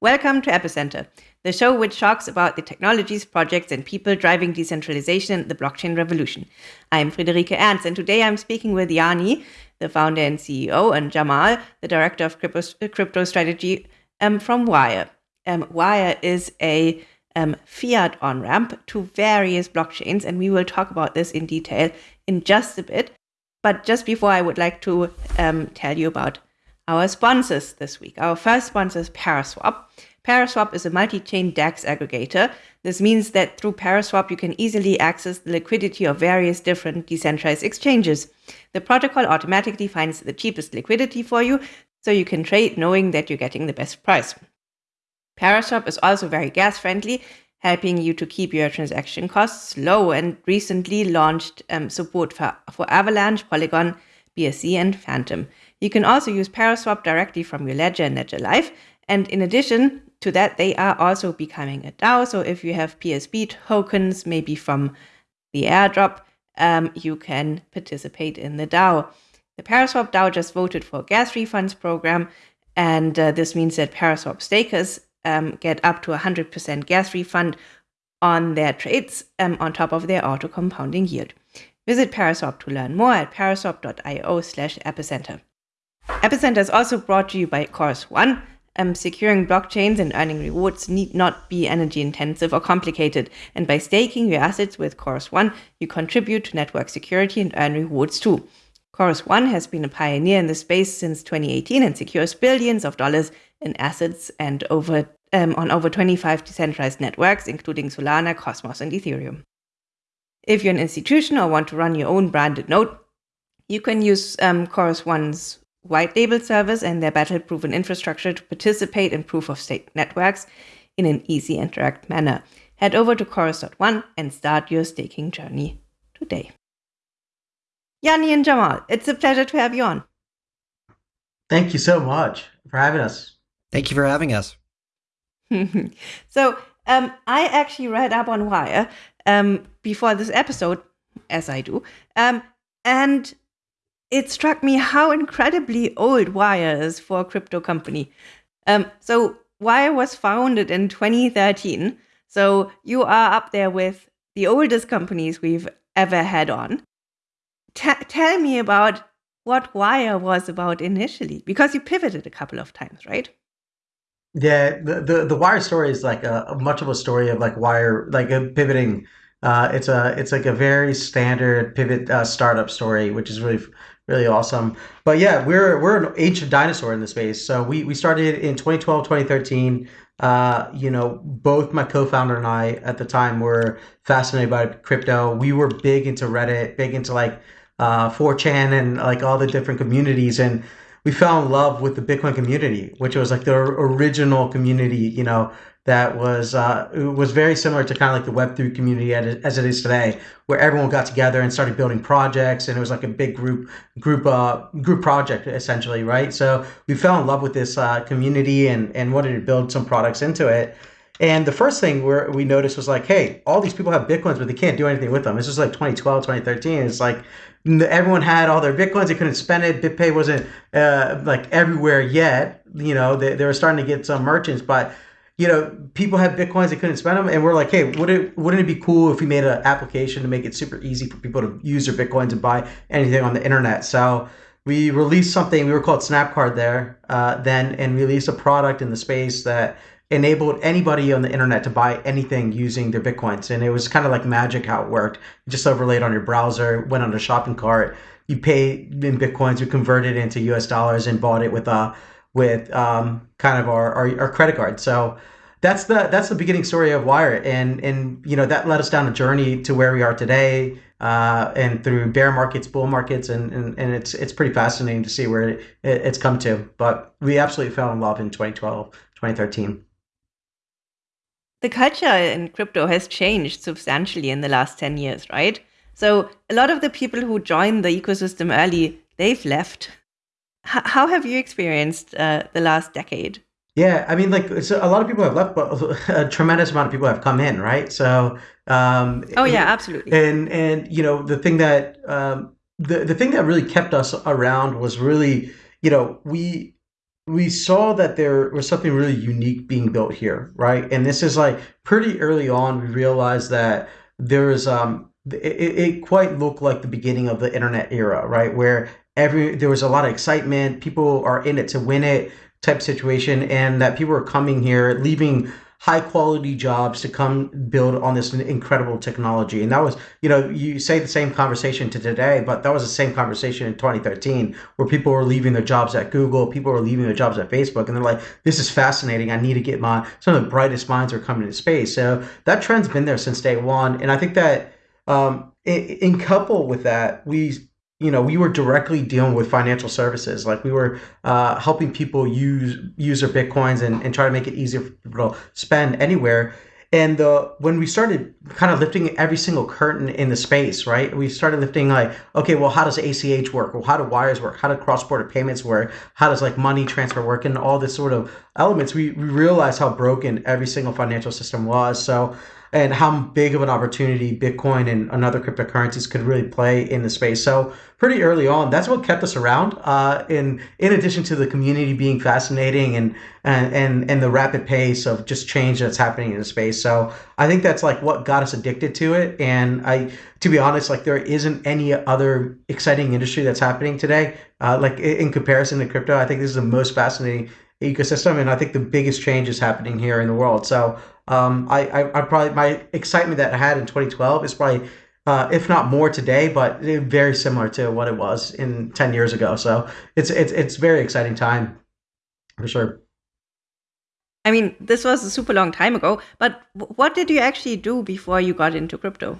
Welcome to Epicenter, the show which talks about the technologies, projects, and people driving decentralization and the blockchain revolution. I'm Friederike Ernst, and today I'm speaking with Yanni, the founder and CEO, and Jamal, the director of crypto, crypto strategy um, from Wyre. Um, Wyre is a um, fiat on ramp to various blockchains, and we will talk about this in detail in just a bit. But just before, I would like to um, tell you about our sponsors this week. Our first sponsor is Paraswap. Paraswap is a multi chain DEX aggregator. This means that through Paraswap, you can easily access the liquidity of various different decentralized exchanges. The protocol automatically finds the cheapest liquidity for you, so you can trade knowing that you're getting the best price. Paraswap is also very gas friendly, helping you to keep your transaction costs low and recently launched um, support for, for Avalanche, Polygon, BSC, and Fantom. You can also use Paraswap directly from your ledger and Ledger Live. And in addition to that, they are also becoming a DAO. So if you have PSP tokens, maybe from the airdrop, um, you can participate in the DAO. The Paraswap DAO just voted for a gas refunds program. And uh, this means that Paraswap stakers um, get up to 100% gas refund on their trades um, on top of their auto compounding yield. Visit Paraswap to learn more at paraswap.io slash epicenter. Epicenter is also brought to you by Chorus One. Um, securing blockchains and earning rewards need not be energy intensive or complicated. And by staking your assets with Chorus One, you contribute to network security and earn rewards too. Chorus One has been a pioneer in the space since 2018 and secures billions of dollars in assets and over um, on over 25 decentralized networks, including Solana, Cosmos, and Ethereum. If you're an institution or want to run your own branded node, you can use um, Chorus One's white label servers and their battle proven infrastructure to participate in proof of stake networks in an easy and direct manner. Head over to chorus.one and start your staking journey today. Yanni and Jamal, it's a pleasure to have you on. Thank you so much for having us. Thank you for having us. so, um, I actually read up on Wyre um, before this episode, as I do, um, and it struck me how incredibly old Wyre is for a crypto company. Um, so Wyre was founded in 2013. So you are up there with the oldest companies we've ever had on. T- tell me about what Wyre was about initially, because you pivoted a couple of times, right? Yeah, the the, the Wyre story is like a, much of a story of like Wyre, like a pivoting. Uh, it's a it's like a very standard pivot uh, startup story, which is really really awesome. But yeah, we're we're an ancient dinosaur in the space. So we we started in 2012, 2013. Uh, you know, both my co-founder and I at the time were fascinated by crypto. We were big into Reddit, big into like uh, 4chan and like all the different communities, and we fell in love with the Bitcoin community, which was like the original community. You know, that was uh, was very similar to kind of like the Web three community as it is today, where everyone got together and started building projects, and it was like a big group group uh, group project essentially, right? So we fell in love with this uh, community and and wanted to build some products into it. And the first thing where we noticed was like, hey, all these people have bitcoins, but they can't do anything with them. This was like 2012, 2013. It's like everyone had all their bitcoins, they couldn't spend it. BitPay wasn't uh, like everywhere yet. You know, they, they were starting to get some merchants, but you know, people had bitcoins, they couldn't spend them, and we're like, hey, would it wouldn't it be cool if we made an application to make it super easy for people to use their bitcoins and buy anything on the internet? So we released something we were called Snapcard there uh, then, and released a product in the space that enabled anybody on the internet to buy anything using their bitcoins, and it was kind of like magic how it worked. You just overlaid on your browser, went on a shopping cart, you pay in bitcoins, you convert it into U.S. dollars, and bought it with a with um, kind of our, our, our credit card. So that's the that's the beginning story of Wyre, and and you know that led us down a journey to where we are today, uh, and through bear markets, bull markets, and, and, and it's it's pretty fascinating to see where it, it's come to. But we absolutely fell in love in 2012, 2013. The culture in crypto has changed substantially in the last 10 years, right? So a lot of the people who joined the ecosystem early, they've left how have you experienced uh, the last decade? Yeah, I mean, like so a lot of people have left, but a tremendous amount of people have come in, right? So, um, oh yeah, absolutely. And and you know the thing that um, the the thing that really kept us around was really you know we we saw that there was something really unique being built here, right? And this is like pretty early on, we realized that there is um, it, it quite looked like the beginning of the internet era, right? Where every there was a lot of excitement, people are in it to win it type situation, and that people are coming here, leaving high quality jobs to come build on this incredible technology. And that was, you know, you say the same conversation to today, but that was the same conversation in 2013 where people were leaving their jobs at Google, people were leaving their jobs at Facebook, and they're like, this is fascinating. I need to get my, some of the brightest minds are coming to space. So that trend's been there since day one. And I think that um, in, in couple with that, we you know, we were directly dealing with financial services. Like we were uh, helping people use use their bitcoins and, and try to make it easier for people to spend anywhere. And the when we started kind of lifting every single curtain in the space, right? We started lifting like, okay, well, how does ACH work? Well, how do wires work? How do cross border payments work? How does like money transfer work? And all this sort of elements, we, we realized how broken every single financial system was. So and how big of an opportunity Bitcoin and another cryptocurrencies could really play in the space. So pretty early on, that's what kept us around. Uh, in in addition to the community being fascinating and and and and the rapid pace of just change that's happening in the space. So I think that's like what got us addicted to it. And I, to be honest, like there isn't any other exciting industry that's happening today. Uh, like in comparison to crypto, I think this is the most fascinating ecosystem, and I think the biggest change is happening here in the world. So um, I, I, I, probably my excitement that I had in 2012 is probably, uh, if not more today, but very similar to what it was in 10 years ago. So it's it's it's very exciting time, for sure. I mean, this was a super long time ago, but what did you actually do before you got into crypto?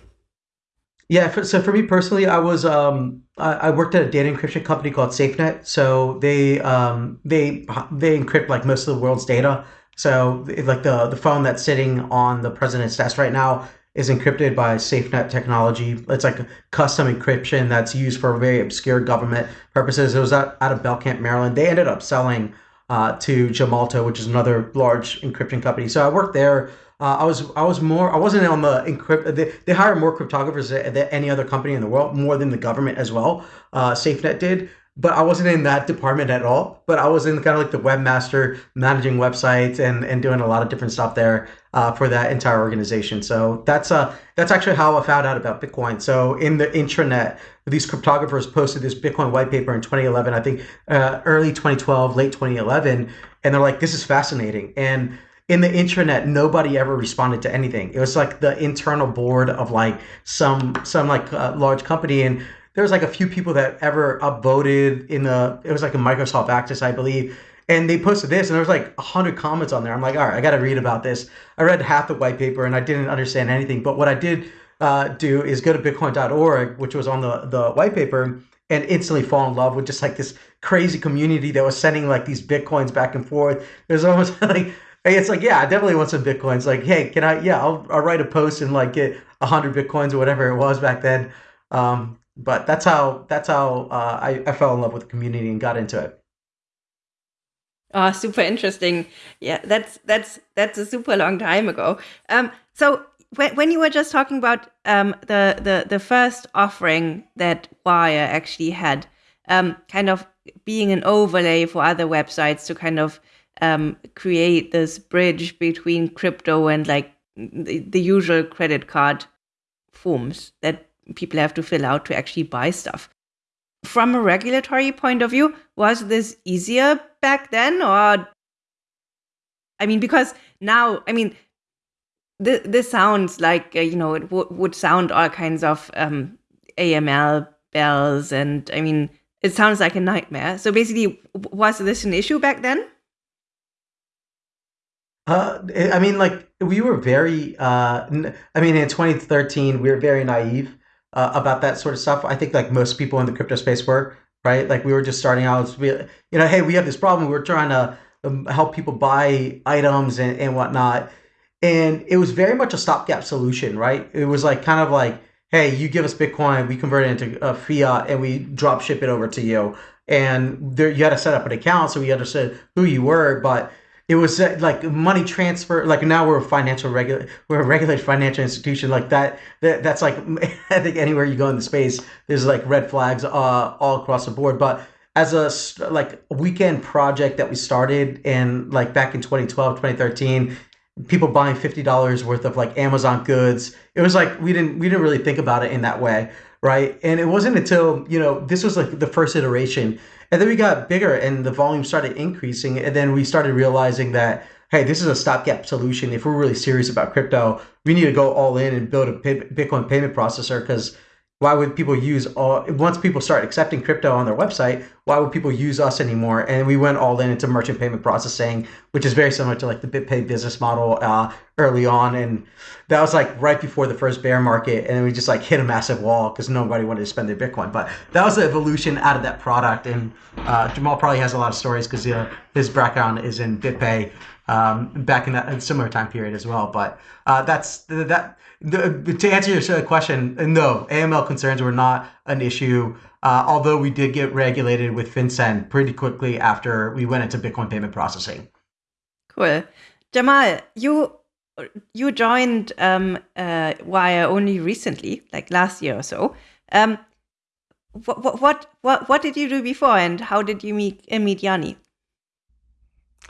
Yeah, for, so for me personally, I was um, I, I, worked at a data encryption company called SafeNet. So they um, they they encrypt like most of the world's data. So like the the phone that's sitting on the president's desk right now is encrypted by SafeNet technology. It's like a custom encryption that's used for very obscure government purposes. It was out, out of Belcamp, Maryland. They ended up selling uh, to Gemalto, which is another large encryption company. So I worked there. Uh, I was I was more I wasn't on the encrypt. They, they hire more cryptographers than, than any other company in the world, more than the government as well. Uh, SafeNet did but I wasn't in that department at all. But I was in kind of like the webmaster, managing websites and and doing a lot of different stuff there uh, for that entire organization. So that's uh that's actually how I found out about Bitcoin. So in the intranet, these cryptographers posted this Bitcoin white paper in 2011, I think uh, early 2012, late 2011, and they're like, this is fascinating and in the intranet nobody ever responded to anything it was like the internal board of like some some like uh, large company and there was like a few people that ever upvoted in the it was like a Microsoft Access, I believe. And they posted this, and there was like hundred comments on there. I'm like, all right, I got to read about this. I read half the white paper, and I didn't understand anything. But what I did uh, do is go to Bitcoin.org, which was on the the white paper, and instantly fall in love with just like this crazy community that was sending like these bitcoins back and forth. There's almost like it's like yeah, I definitely want some bitcoins. Like hey, can I? Yeah, I'll, I'll write a post and like get hundred bitcoins or whatever it was back then. Um, but that's how that's how uh, I, I fell in love with the community and got into it. Oh, super interesting. Yeah, that's that's that's a super long time ago. Um, so when, when you were just talking about um, the the the first offering that Wyre actually had, um, kind of being an overlay for other websites to kind of um, create this bridge between crypto and like the, the usual credit card forms that people have to fill out to actually buy stuff. From a regulatory point of view, was this easier back then? Or, I mean, because now, I mean, this, this sounds like, uh, you know, it would sound all kinds of um, AML bells. And I mean, it sounds like a nightmare. So basically, was this an issue back then? Uh, I mean, like we were very. Uh, I mean, in 2013, we were very naive uh, about that sort of stuff. I think like most people in the crypto space were right. Like we were just starting out. We, you know, hey, we have this problem. We're trying to um, help people buy items and, and whatnot. And it was very much a stopgap solution, right? It was like kind of like, hey, you give us Bitcoin, we convert it into a fiat, and we drop ship it over to you. And there, you had to set up an account, so we understood who you were, but it was uh, like money transfer like now we're a financial regular we're a regulated financial institution like that, that that's like i think anywhere you go in the space there's like red flags uh, all across the board. But as a like weekend project that we started in like back in 2012 2013 people buying $50 worth of like amazon goods it was like we didn't we didn't really think about it in that way right? And it wasn't until you know this was like the first iteration and then we got bigger and the volume started increasing and then we started realizing that hey this is a stopgap solution. If we're really serious about crypto we need to go all in and build a bitcoin payment processor because why would people use all once people start accepting crypto on their website why would people use us anymore? And we went all in into merchant payment processing which is very similar to like the bitpay business model uh, early on. And that was like right before the first bear market. And we just like hit a massive wall because nobody wanted to spend their bitcoin. But that was the evolution out of that product. And uh, jamal probably has a lot of stories because uh, his background is in bitpay um, back in that similar time period as well but uh, that's that the, to answer your question, no, AML concerns were not an issue. Uh, although we did get regulated with FinCEN pretty quickly after we went into Bitcoin payment processing. Cool, Jamal, you you joined um, uh, Wyre only recently, like last year or so. Um, what, what what what did you do before, and how did you meet uh, meet Yanni?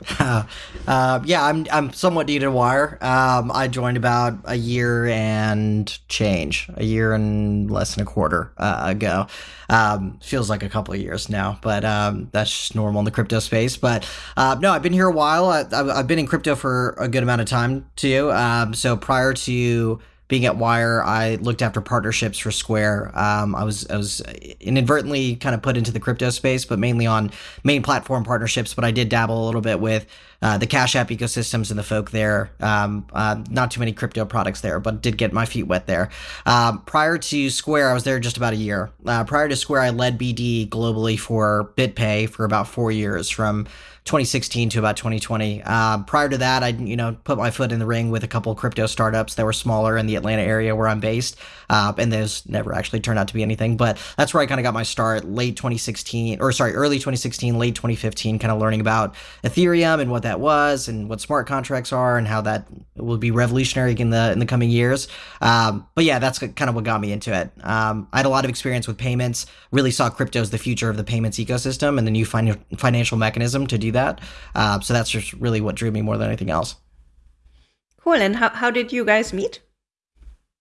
uh, yeah, I'm I'm somewhat new to Wyre. Um, I joined about a year and change, a year and less than a quarter uh, ago. Um, feels like a couple of years now, but um, that's just normal in the crypto space. But uh, no, I've been here a while. I, have been in crypto for a good amount of time too. Um, so prior to being at Wyre, I looked after partnerships for Square. Um, I was I was inadvertently kind of put into the crypto space, but mainly on main platform partnerships. But I did dabble a little bit with uh, the Cash App ecosystems and the folk there. Um, uh, not too many crypto products there, but did get my feet wet there. Um, prior to Square, I was there just about a year. Uh, prior to Square, I led BD globally for BitPay for about four years, from 2016 to about 2020. Uh, prior to that, I you know put my foot in the ring with a couple crypto startups that were smaller in the Atlanta area where I'm based, uh, and those never actually turned out to be anything. But that's where I kind of got my start, late 2016, or sorry, early 2016, late 2015, kind of learning about Ethereum and what that was, and what smart contracts are, and how that will be revolutionary in the in the coming years. Um, but yeah, that's kind of what got me into it. Um, I had a lot of experience with payments. Really saw crypto as the future of the payments ecosystem and the new fin- financial mechanism to do that that. Uh, so that's just really what drew me more than anything else. Cool. And how, how did you guys meet?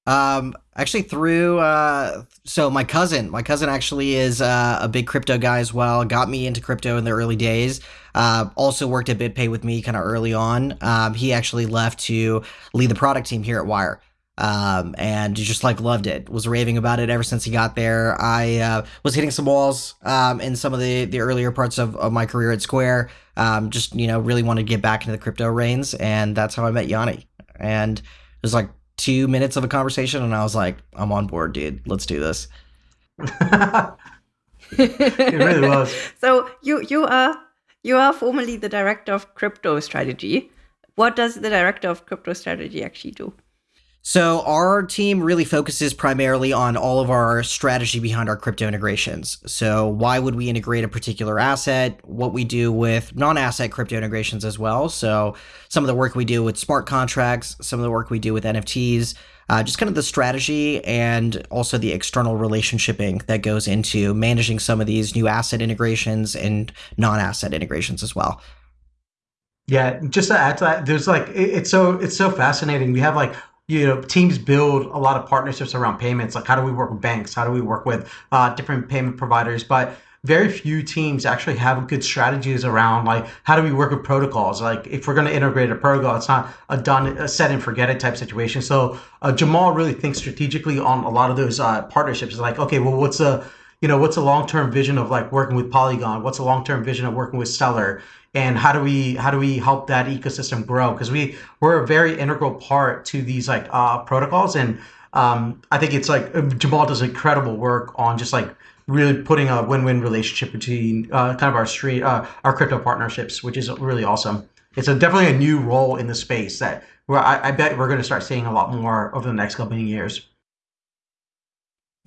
Um, actually through, uh, so my cousin, my cousin actually is, uh, a big crypto guy as well. Got me into crypto in the early days. Uh, also worked at BitPay with me kind of early on. Um, he actually left to lead the product team here at Wyre um, and just like loved it. Was raving about it ever since he got there. I uh, was hitting some walls um, in some of the the earlier parts of, of my career at Square. Um, just you know, really wanted to get back into the crypto reins, and that's how I met Yanni. And it was like two minutes of a conversation, and I was like, "I'm on board, dude. Let's do this." it really was. So you you are you are formerly the director of crypto strategy. What does the director of crypto strategy actually do? So our team really focuses primarily on all of our strategy behind our crypto integrations. So why would we integrate a particular asset? What we do with non-asset crypto integrations as well. So some of the work we do with smart contracts, some of the work we do with NFTs, uh, just kind of the strategy and also the external relationshiping that goes into managing some of these new asset integrations and non-asset integrations as well. Yeah, just to add to that, there's like it's so it's so fascinating. We have like you know teams build a lot of partnerships around payments. Like how do we work with banks? How do we work with uh, different payment providers? But very few teams actually have good strategies around like how do we work with protocols? Like if we're going to integrate a protocol it's not a done a set and forget it type situation. So uh, jamal really thinks strategically on a lot of those uh, partnerships. Like okay well what's a you know what's a long-term vision of like working with polygon? What's a long-term vision of working with stellar and how do we how do we help that ecosystem grow? Because we we're a very integral part to these like uh, protocols. And um, i think it's like jamal does incredible work on just like really putting a win-win relationship between uh, kind of our street uh, our crypto partnerships which is really awesome. It's a, definitely a new role in the space that where I, I bet we're going to start seeing a lot more over the next couple of years.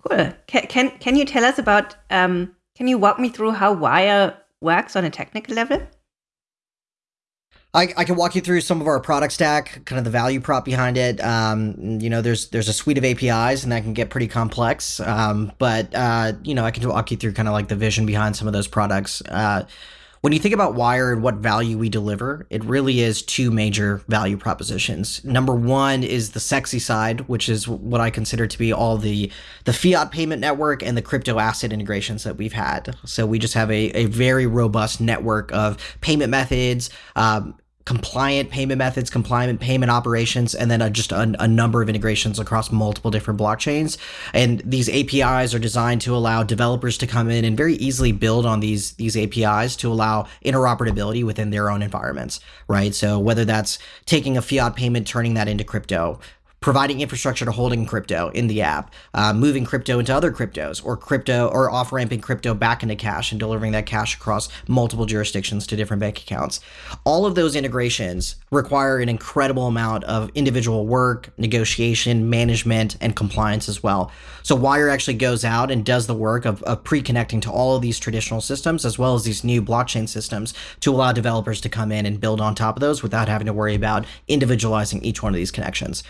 Cool. Can, can, can you tell us about um, can you walk me through how Wyre works on a technical level I, I can walk you through some of our product stack, kind of the value prop behind it. Um, you know, there's there's a suite of APIs, and that can get pretty complex. Um, but uh, you know, I can walk you through kind of like the vision behind some of those products. Uh, when you think about Wyre and what value we deliver, it really is two major value propositions. Number one is the sexy side, which is what I consider to be all the the fiat payment network and the crypto asset integrations that we've had. So we just have a, a very robust network of payment methods, um, compliant payment methods, compliant payment operations, and then a, just a, a, number of integrations across multiple different blockchains. And these APIs are designed to allow developers to come in and very easily build on these these APIs to allow interoperability within their own environments, right? So whether that's taking a fiat payment, turning that into crypto, providing infrastructure to holding crypto in the app, uh, moving crypto into other cryptos, or crypto or off ramping crypto back into cash and delivering that cash across multiple jurisdictions to different bank accounts. All of those integrations require an incredible amount of individual work, negotiation, management, and compliance as well. So Wyre actually goes out and does the work of, of pre connecting to all of these traditional systems as well as these new blockchain systems to allow developers to come in and build on top of those without having to worry about individualizing each one of these connections.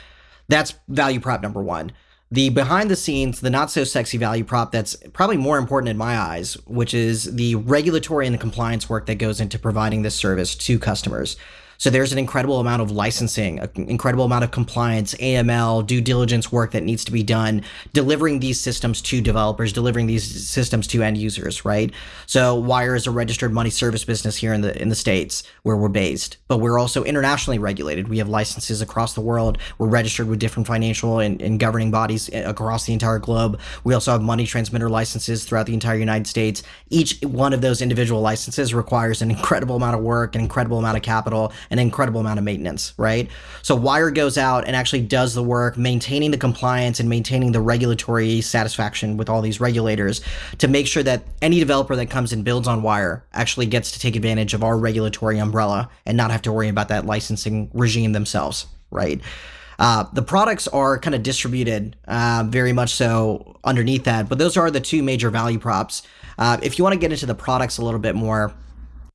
That's value prop number one. The behind the scenes, the not so sexy value prop that's probably more important in my eyes, which is the regulatory and the compliance work that goes into providing this service to customers. So there's an incredible amount of licensing, an incredible amount of compliance, AML, due diligence work that needs to be done, delivering these systems to developers, delivering these systems to end users, right? So Wyre is a registered money service business here in the in the states where we're based, but we're also internationally regulated. We have licenses across the world. We're registered with different financial and, and governing bodies eh, across the entire globe. We also have money transmitter licenses throughout the entire United States. Each one of those individual licenses requires an incredible amount of work, an incredible amount of capital, an incredible amount of maintenance, right? So Wyre goes out and actually does the work, maintaining the compliance and maintaining the regulatory satisfaction with all these regulators to make sure that any developer that comes and builds on Wyre actually gets to take advantage of our regulatory umbrella and not have to worry about that licensing regime themselves, right? Uh, the products are kind of distributed uh, very much so underneath that, but those are the two major value props. Uh, if you want to get into the products a little bit more,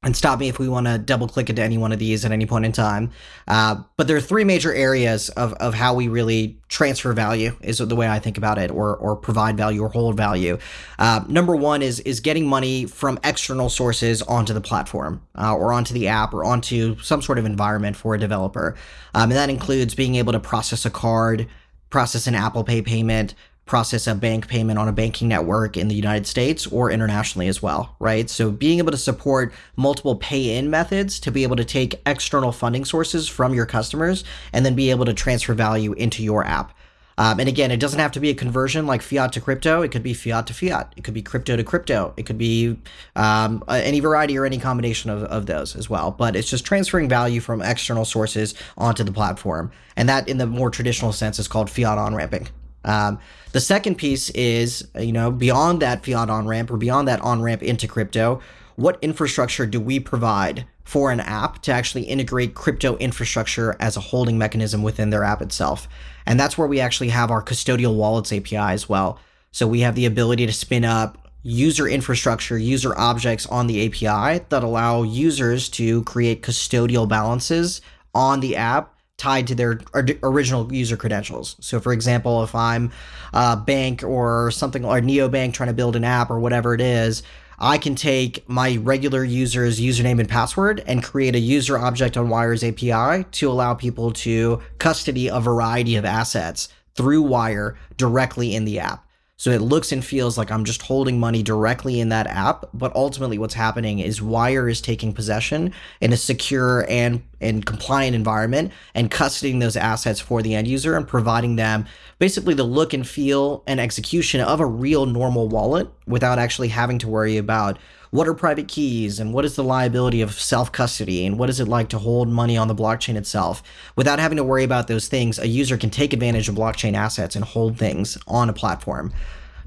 and stop me if we want to double click into any one of these at any point in time. Uh, but there are three major areas of, of how we really transfer value is the way I think about it, or or provide value or hold value. Uh, number one is is getting money from external sources onto the platform uh, or onto the app or onto some sort of environment for a developer, um, and that includes being able to process a card, process an Apple Pay payment, process a bank payment on a banking network in the United States or internationally as well, right? So being able to support multiple pay in methods to be able to take external funding sources from your customers and then be able to transfer value into your app. Um, and again, it doesn't have to be a conversion like fiat to crypto. It could be fiat to fiat. It could be crypto to crypto. It could be um, any variety or any combination of, of those as well. But it's just transferring value from external sources onto the platform. And that, in the more traditional sense, is called fiat on ramping. Um, the second piece is, you know, beyond that fiat on ramp or beyond that on ramp into crypto, what infrastructure do we provide for an app to actually integrate crypto infrastructure as a holding mechanism within their app itself? And that's where we actually have our custodial wallets API as well. So we have the ability to spin up user infrastructure, user objects on the API that allow users to create custodial balances on the app tied to their original user credentials. So, for example, if I'm a bank or something or neobank trying to build an app or whatever it is, I can take my regular user's username and password and create a user object on Wyre's API to allow people to custody a variety of assets through Wyre directly in the app. So it looks and feels like I'm just holding money directly in that app, but ultimately what's happening is Wyre is taking possession in a secure and and compliant environment and custodying those assets for the end user and providing them basically the look and feel and execution of a real normal wallet without actually having to worry about what are private keys and what is the liability of self custody and what is it like to hold money on the blockchain itself. Without having to worry about those things, a user can take advantage of blockchain assets and hold things on a platform.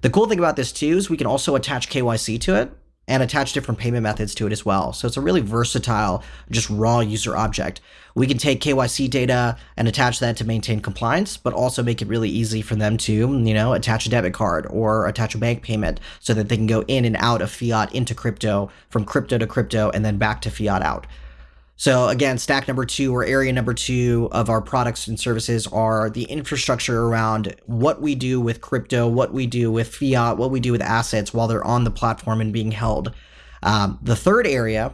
The cool thing about this too is we can also attach KYC to it and attach different payment methods to it as well. So it's a really versatile, just raw user object. We can take KYC data and attach that to maintain compliance, but also make it really easy for them to, you know, attach a debit card or attach a bank payment so that they can go in and out of fiat into crypto, from crypto to crypto, and then back to fiat out. So again, stack number two or area number two of our products and services are the infrastructure around what we do with crypto, what we do with fiat, what we do with assets while they're on the platform and being held. Um, the third area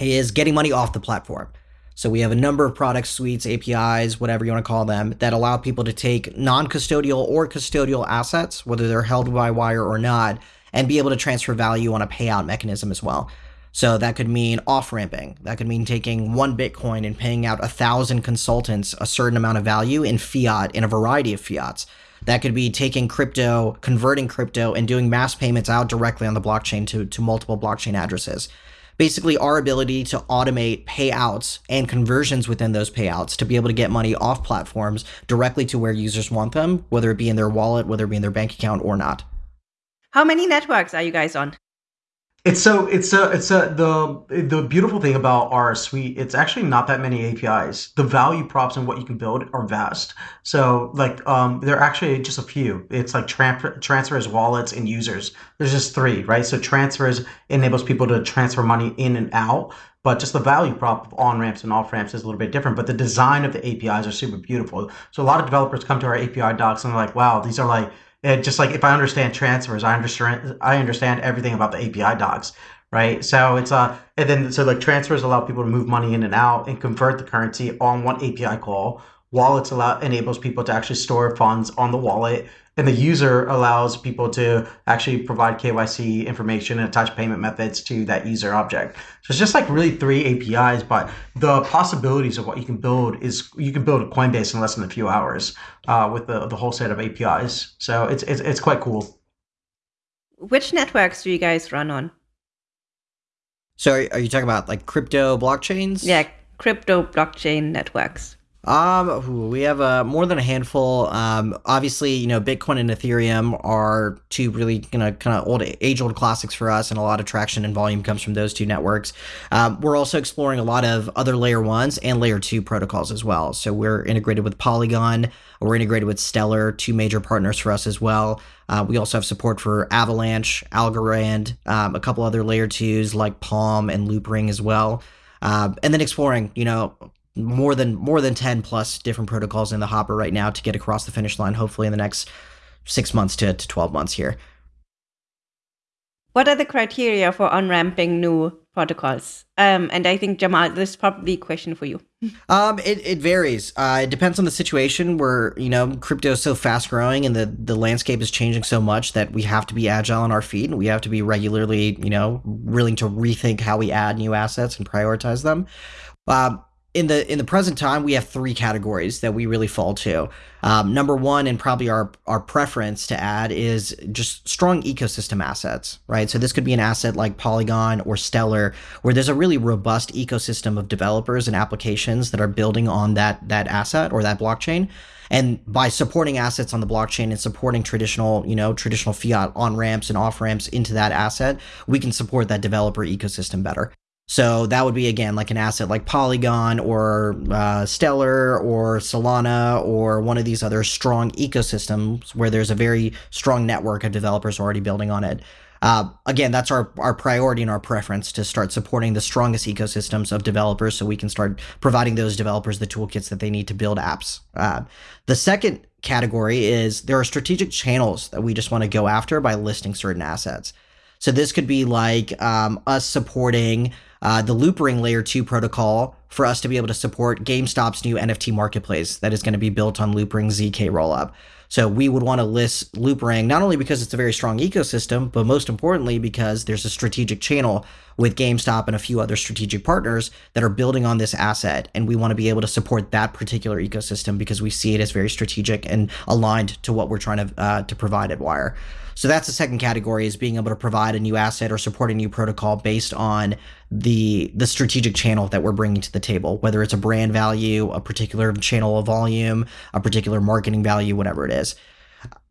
is getting money off the platform. So we have a number of product suites, APIs, whatever you want to call them, that allow people to take non-custodial or custodial assets, whether they're held by Wyre or not, and be able to transfer value on a payout mechanism as well. So that could mean off ramping. That could mean taking one Bitcoin and paying out a thousand consultants a certain amount of value in fiat in a variety of fiats. That could be taking crypto, converting crypto, and doing mass payments out directly on the blockchain to, to multiple blockchain addresses. Basically, our ability to automate payouts and conversions within those payouts to be able to get money off platforms directly to where users want them, whether it be in their wallet, whether it be in their bank account or not. How many networks are you guys on? It's so it's a it's a the the beautiful thing about our suite. It's actually not that many APIs. The value props and what you can build are vast. So like um, there are actually just a few. It's like transfer transfers, wallets, and users. There's just three, right? So transfers enables people to transfer money in and out. But just the value prop of on ramps and off ramps is a little bit different. But the design of the APIs are super beautiful. So a lot of developers come to our API docs and they're like, "Wow, these are like." And just like if I understand transfers, I understand I understand everything about the API docs, right? So it's uh and then so like transfers allow people to move money in and out and convert the currency on one API call. Wallets allow enables people to actually store funds on the wallet and the user allows people to actually provide KYC information and attach payment methods to that user object. So it's just like really three APIs, but the possibilities of what you can build is you can build a Coinbase in less than a few hours uh, with the, the whole set of APIs. So it's, it's, it's quite cool. Which networks do you guys run on? So are you talking about like crypto blockchains? Yeah, crypto blockchain networks. Um, we have uh, more than a handful. Um, obviously, you know, Bitcoin and Ethereum are two really you know, kind of old, age-old classics for us, and a lot of traction and volume comes from those two networks. Um, we're also exploring a lot of other layer ones and layer two protocols as well. So we're integrated with Polygon. We're integrated with Stellar, two major partners for us as well. Uh, we also have support for Avalanche, Algorand, um, a couple other layer twos like Palm and Loopring as well. Uh, and then exploring, you know, more than more than 10 plus different protocols in the hopper right now to get across the finish line hopefully in the next 6 months to, to 12 months here. What are the criteria for on-ramping new protocols? Um, and i think jamal this is probably a question for you. Um, it, it varies. Uh, it depends on the situation where you know crypto is so fast growing and the, the landscape is changing so much that we have to be agile on our feet and we have to be regularly you know willing to rethink how we add new assets and prioritize them. Um, in the in the present time, we have three categories that we really fall to. Um, number one, and probably our our preference to add is just strong ecosystem assets, right? So this could be an asset like Polygon or Stellar, where there's a really robust ecosystem of developers and applications that are building on that that asset or that blockchain. And by supporting assets on the blockchain and supporting traditional, you know, traditional fiat on ramps and off ramps into that asset, we can support that developer ecosystem better. So that would be again like an asset like Polygon or uh, Stellar or Solana or one of these other strong ecosystems where there's a very strong network of developers already building on it. Uh, again, that's our, our priority and our preference to start supporting the strongest ecosystems of developers so we can start providing those developers the toolkits that they need to build apps. Uh, the second category is there are strategic channels that we just want to go after by listing certain assets. So this could be like um, us supporting uh, the Loopring Layer 2 protocol for us to be able to support GameStop's new NFT marketplace that is going to be built on Loopring ZK rollup. So we would want to list Loopring not only because it's a very strong ecosystem, but most importantly because there's a strategic channel with GameStop and a few other strategic partners that are building on this asset. And we want to be able to support that particular ecosystem because we see it as very strategic and aligned to what we're trying to, uh, to provide at Wyre. So that's the second category is being able to provide a new asset or support a new protocol based on the the strategic channel that we're bringing to the table, whether it's a brand value, a particular channel of volume, a particular marketing value, whatever it is.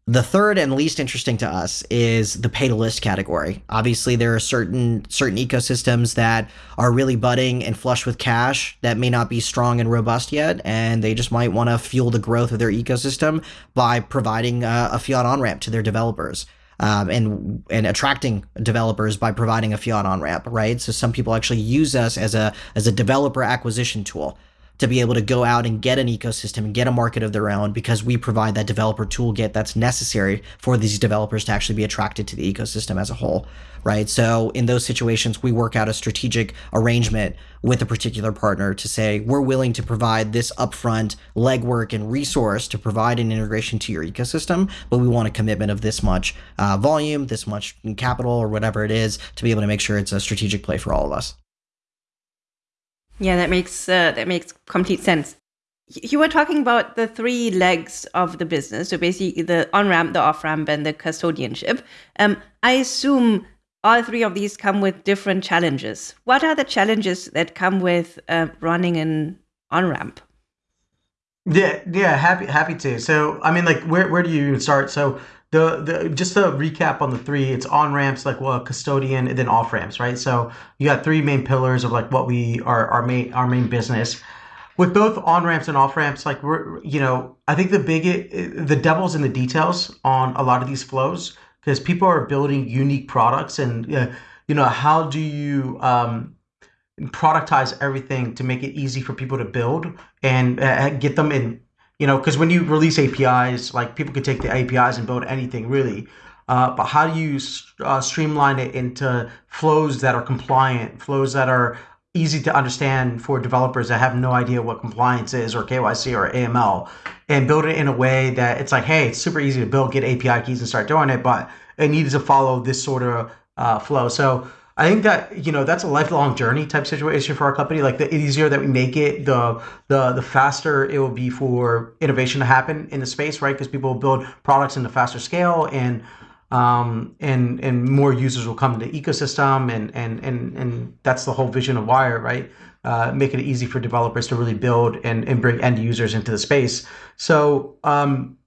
The third and least interesting to us is the pay to list category. Obviously, there are certain certain ecosystems that are really budding and flush with cash that may not be strong and robust yet, and they just might want to fuel the growth of their ecosystem by providing a, a fiat on ramp to their developers. Um, and and attracting developers by providing a fiat on ramp, right? So some people actually use us as a as a developer acquisition tool to be able to go out and get an ecosystem and get a market of their own because we provide that developer toolkit that's necessary for these developers to actually be attracted to the ecosystem as a whole, right? So in those situations, we work out a strategic arrangement with a particular partner to say, we're willing to provide this upfront legwork and resource to provide an integration to your ecosystem, but we want a commitment of this much uh, volume, this much capital, or whatever it is to be able to make sure it's a strategic play for all of us. Yeah, that makes uh, that makes complete sense. You were talking about the three legs of the business, so basically the on ramp, the off ramp, and the custodianship. Um, I assume all three of these come with different challenges. What are the challenges that come with uh, running an on ramp? Yeah, yeah, happy happy to. So, I mean, like, where where do you even start? So, the the just to recap on the three, it's on ramps like well custodian and then off ramps, right? So you got three main pillars of like what we are our main our main business. With both on ramps and off ramps, like we're you know I think the big the devil's in the details on a lot of these flows because people are building unique products and uh, you know how do you um, productize everything to make it easy for people to build and uh, get them in you know, because when you release APIs, like people can take the APIs and build anything really. Uh, but how do you uh, streamline it into flows that are compliant, flows that are easy to understand for developers that have no idea what compliance is or KYC or AML, and build it in a way that it's like, hey, it's super easy to build, get API keys and start doing it, but it needs to follow this sort of uh, flow. So I think that you know that's a lifelong journey type situation for our company. Like the easier that we make it, the the the faster it will be for innovation to happen in the space, right? Because people will build products in a faster scale, and um, and and more users will come to the ecosystem, and and and and that's the whole vision of Wyre, right? Uh, making it easy for developers to really build and and bring end users into the space. So um,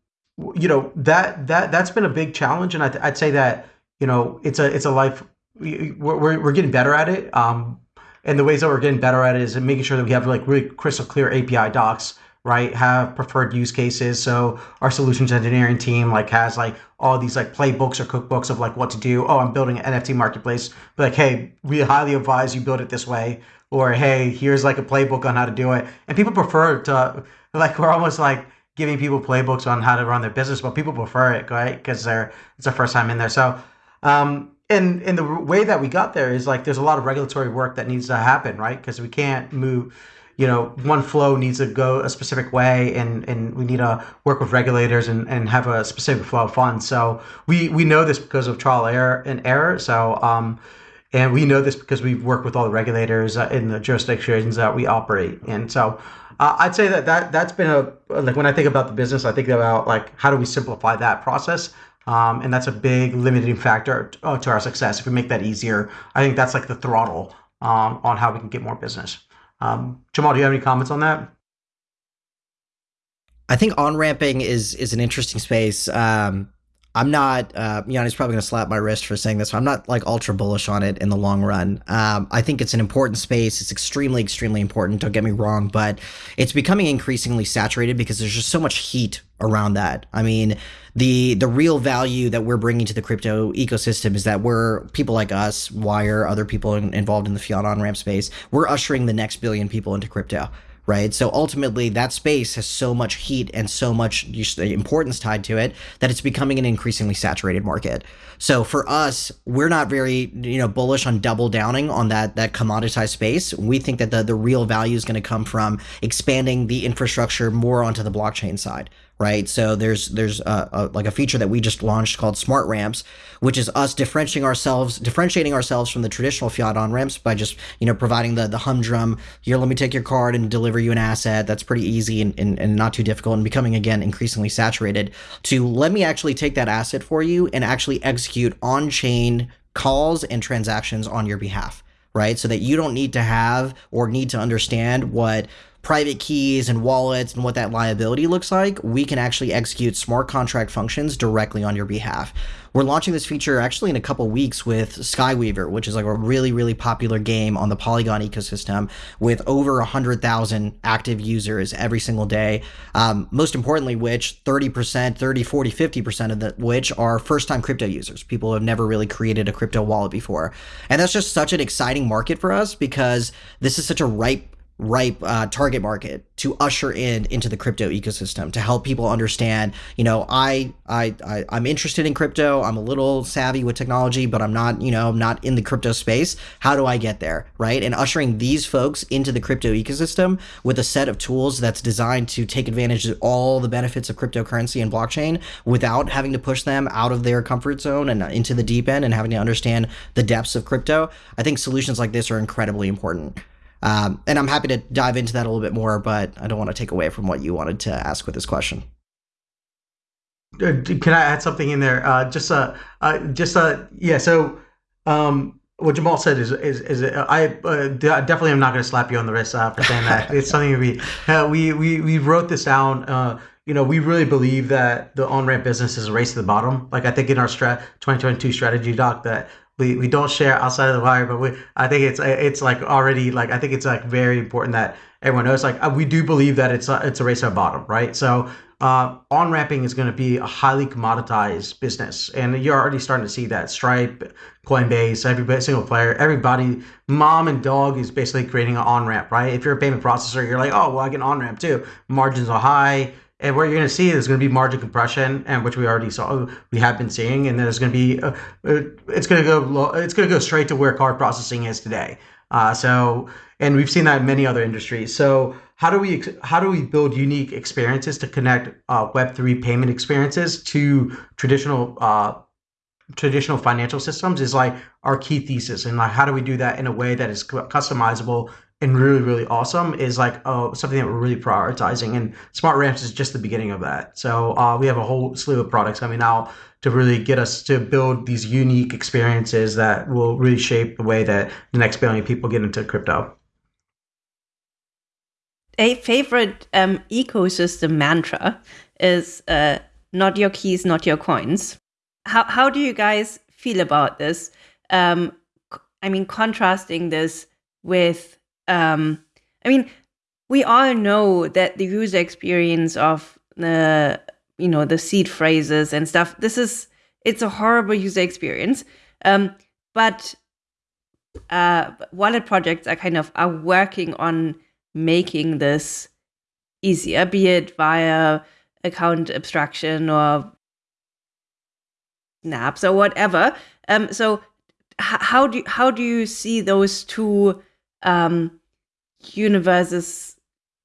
you know that that that's been a big challenge, and I'd, I'd say that you know it's a it's a life we're, we're getting better at it. Um, and the ways that we're getting better at it is making sure that we have like really crystal clear API docs, right? Have preferred use cases. So our solutions engineering team like has like all these like playbooks or cookbooks of like what to do. Oh, I'm building an NFT marketplace. But like, hey, we highly advise you build it this way. Or hey, here's like a playbook on how to do it. And people prefer to like we're almost like giving people playbooks on how to run their business, but people prefer it, right? Because they're it's their first time in there. So um, and and the way that we got there is like there's a lot of regulatory work that needs to happen, right? Because we can't move. You know, one flow needs to go a specific way, and, and we need to work with regulators and, and have a specific flow of funds. So we, we know this because of trial error and error. So um, and we know this because we've worked with all the regulators uh, in the jurisdictions that we operate and So uh, I'd say that, that that's been a like when I think about the business, I think about like how do we simplify that process um, and that's a big limiting factor uh, to our success. If we make that easier, I think that's like the throttle um, on how we can get more business. Um, Jamal, do you have any comments on that? I think on ramping is is an interesting space. Um, I'm not. Uh, Yanni's probably going to slap my wrist for saying this. I'm not like ultra bullish on it in the long run. Um, I think it's an important space. It's extremely, extremely important. Don't get me wrong, but it's becoming increasingly saturated because there's just so much heat around that. I mean, the the real value that we're bringing to the crypto ecosystem is that we're people like us, Wyre, other people in, involved in the fiat on ramp space. We're ushering the next billion people into crypto right? So ultimately, that space has so much heat and so much importance tied to it that it's becoming an increasingly saturated market. So for us, we're not very you know bullish on double downing on that that commoditized space. We think that the the real value is going to come from expanding the infrastructure more onto the blockchain side, right? So there's there's a, a, like a feature that we just launched called Smart Ramps, which is us differentiating ourselves differentiating ourselves from the traditional fiat on ramps by just you know providing the the humdrum here let me take your card and deliver you an asset that's pretty easy and, and, and not too difficult and becoming again increasingly saturated to let me actually take that asset for you and actually execute on chain calls and transactions on your behalf right? So that you don't need to have or need to understand what private keys and wallets and what that liability looks like, we can actually execute smart contract functions directly on your behalf. We're launching this feature actually in a couple weeks with Skyweaver, which is like a really, really popular game on the Polygon ecosystem with over 100,000 active users every single day. Um, most importantly, which 30%, 30, 40, 50% of the, which are first time crypto users, people who have never really created a crypto wallet before. And that's just such an exciting market for us because this is such a ripe ripe uh, target market to usher in into the crypto ecosystem to help people understand you know I, I i i'm interested in crypto. I'm a little savvy with technology but i'm not you know i'm not in the crypto space. How do i get there right? And ushering these folks into the crypto ecosystem with a set of tools that's designed to take advantage of all the benefits of cryptocurrency and blockchain without having to push them out of their comfort zone and into the deep end and having to understand the depths of crypto i think solutions like this are incredibly important um, and I'm happy to dive into that a little bit more, but I don't want to take away from what you wanted to ask with this question. Uh, can I add something in there? Uh, just uh, uh, just uh, yeah. So, um, what Jamal said is is is I uh, definitely am not going to slap you on the wrist uh, for saying that. it's something we uh, we we we wrote this down. Uh, you know, we really believe that the on ramp business is a race to the bottom. Like I think in our strat 2022 strategy doc that we, we don't share outside of the Wyre, but we I think it's it's like already like I think it's like very important that everyone knows like we do believe that it's a, it's a race to the bottom, right? So uh, on ramping is going to be a highly commoditized business, and you're already starting to see that. Stripe, Coinbase, every single player, everybody, mom and dog is basically creating an on ramp, right? If you're a payment processor, you're like, oh well, I can an on ramp too. Margins are high and what you're going to see is going to be margin compression, and which we already saw, we have been seeing, and there's going to be, uh, uh, it's going to go, low, it's going to go straight to where card processing is today. Uh, so, and we've seen that in many other industries. So, how do we how do we build unique experiences to connect uh, Web three payment experiences to traditional uh, traditional financial systems? Is like our key thesis, and like how do we do that in a way that is customizable and really really awesome is like something that we're really prioritizing and smart ramps is just the beginning of that. So uh, we have a whole slew of products coming out to really get us to build these unique experiences that will really shape the way that the next billion people get into crypto. A favorite um, ecosystem mantra is uh, not your keys not your coins. How, how do you guys feel about this? Um, i mean contrasting this with um, I mean, we all know that the user experience of the you know the seed phrases and stuff. This is it's a horrible user experience. Um, but uh, wallet projects are kind of are working on making this easier, be it via account abstraction or snaps or whatever. Um, so how do how do you see those two um, universes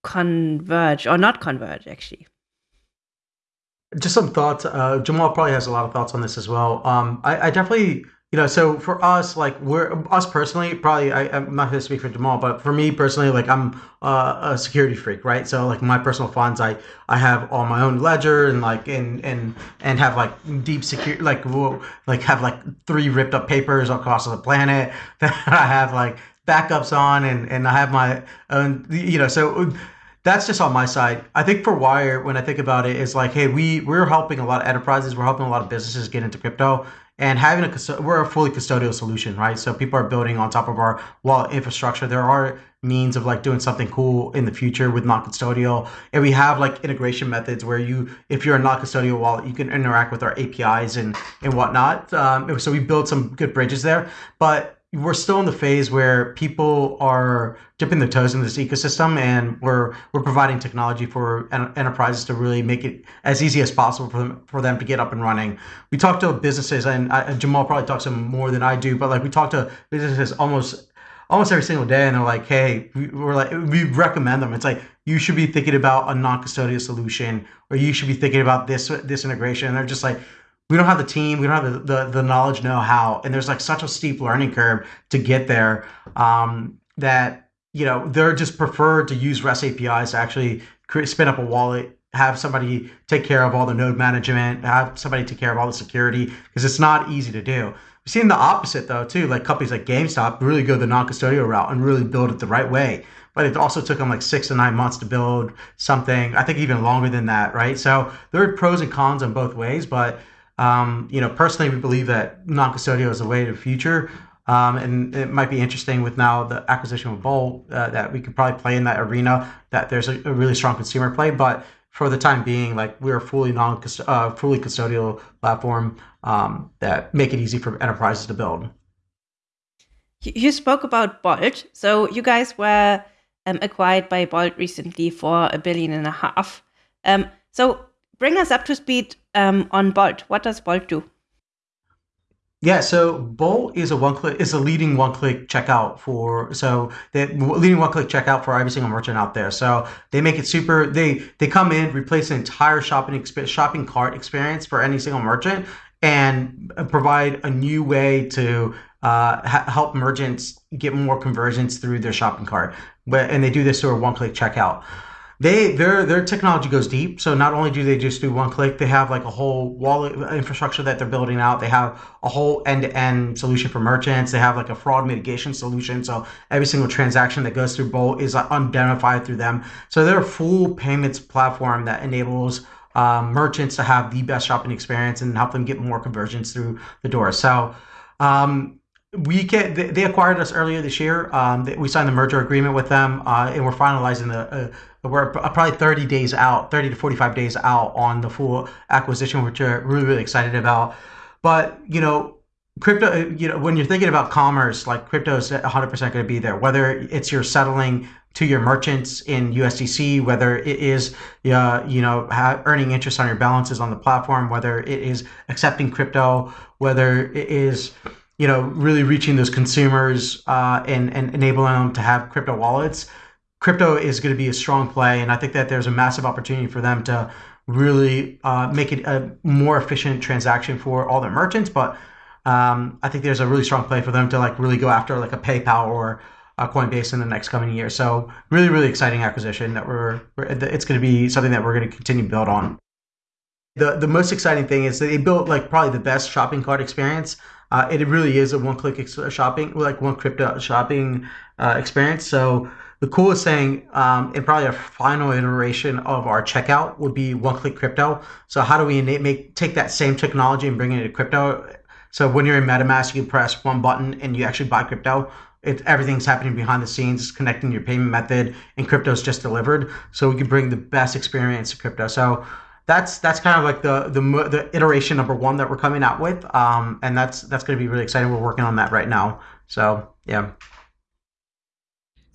converge or not converge actually. Just some thoughts. Uh, jamal probably has a lot of thoughts on this as well. Um, I, I, definitely you know so for us like we're us personally probably I, am not going to speak for jamal but for me personally like i'm uh, a security freak right? So like my personal funds i i have all my own ledger and like and and and have like deep secure like like have like three ripped up papers across the planet that i have like backups on and, and I have my own, you know, so that's just on my side. I think for Wyre, when I think about it, is like, hey, we we're helping a lot of enterprises, we're helping a lot of businesses get into crypto, and having a we're a fully custodial solution, right? So people are building on top of our wallet infrastructure. There are means of like doing something cool in the future with non-custodial, and we have like integration methods where you, if you're a non-custodial wallet, you can interact with our APIs and and whatnot. Um, so we build some good bridges there, but we're still in the phase where people are dipping their toes in this ecosystem and we're we're providing technology for en- enterprises to really make it as easy as possible for them for them to get up and running. We talk to businesses and, I, jamal probably talks to them more than i do but like we talk to businesses almost almost every single day and they're like hey we're like we recommend them. It's like you should be thinking about a non-custodial solution or you should be thinking about this this integration and they're just like we don't have the team, we don't have the, the, the knowledge, know how, and there's like such a steep learning curve to get there um, that you know they're just preferred to use REST APIs to actually create, spin up a wallet, have somebody take care of all the node management, have somebody take care of all the security because it's not easy to do. We've seen the opposite though too, like companies like GameStop really go the non-custodial route and really build it the right way but it also took them like six to nine months to build something. I think even longer than that, right? So there are pros and cons on both ways, but um, you know, personally, we believe that non-custodial is the way to the future. Um, and it might be interesting with now the acquisition of Bolt uh, that we could probably play in that arena. That there's a, a, really strong consumer play, but for the time being, like we're a fully non uh, fully custodial platform um, that make it easy for enterprises to build. You spoke about Bolt, so you guys were um, acquired by Bolt recently for a billion and a half. Um, so bring us up to speed um, on Bolt. What does Bolt do? Yeah, so Bolt is a one click is a leading one click checkout for so the leading one click checkout for every single merchant out there. So they make it super. They they come in, replace an entire shopping shopping cart experience for any single merchant, and provide a new way to uh, ha- help merchants get more conversions through their shopping cart. But and they do this through a one click checkout they their their technology goes deep. So not only do they just do one click, they have like a whole wallet infrastructure that they're building out. They have a whole end to end solution for merchants. They have like a fraud mitigation solution. So every single transaction that goes through Bolt is identified through them. So they're a full payments platform that enables um, merchants to have the best shopping experience and help them get more conversions through the door. So um, we get they acquired us earlier this year. Um, we signed the merger agreement with them, uh, and we're finalizing the uh, we're probably 30 days out, 30 to 45 days out on the full acquisition, which we're really, really excited about. But, you know, crypto, uh, you know, when you're thinking about commerce, like crypto is 100% going to be there, whether it's you're settling to your merchants in USDC, whether it is, uh, you know, earning interest on your balances on the platform, whether it is accepting crypto, whether it is, you know, really reaching those consumers uh, and, and enabling them to have crypto wallets crypto is going to be a strong play, and I think that there's a massive opportunity for them to really uh, make it a more efficient transaction for all their merchants. But um, I think there's a really strong play for them to like really go after like a PayPal or a Coinbase in the next coming year. So really, really exciting acquisition that we're, we're it's going to be something that we're going to continue to build on. The the most exciting thing is that they built like probably the best shopping cart experience. Uh, it really is a one click shopping like one crypto shopping uh, experience. So the coolest thing, um, and probably a final iteration of our checkout would be one-click crypto. So how do we make take that same technology and bring it into crypto? So when you're in MetaMask, you press one button and you actually buy crypto. It, everything's happening behind the scenes, it's connecting your payment method, and crypto is just delivered. So we can bring the best experience to crypto. So that's that's kind of like the the the iteration number one that we're coming out with, um, and that's that's going to be really exciting. We're working on that right now. So yeah.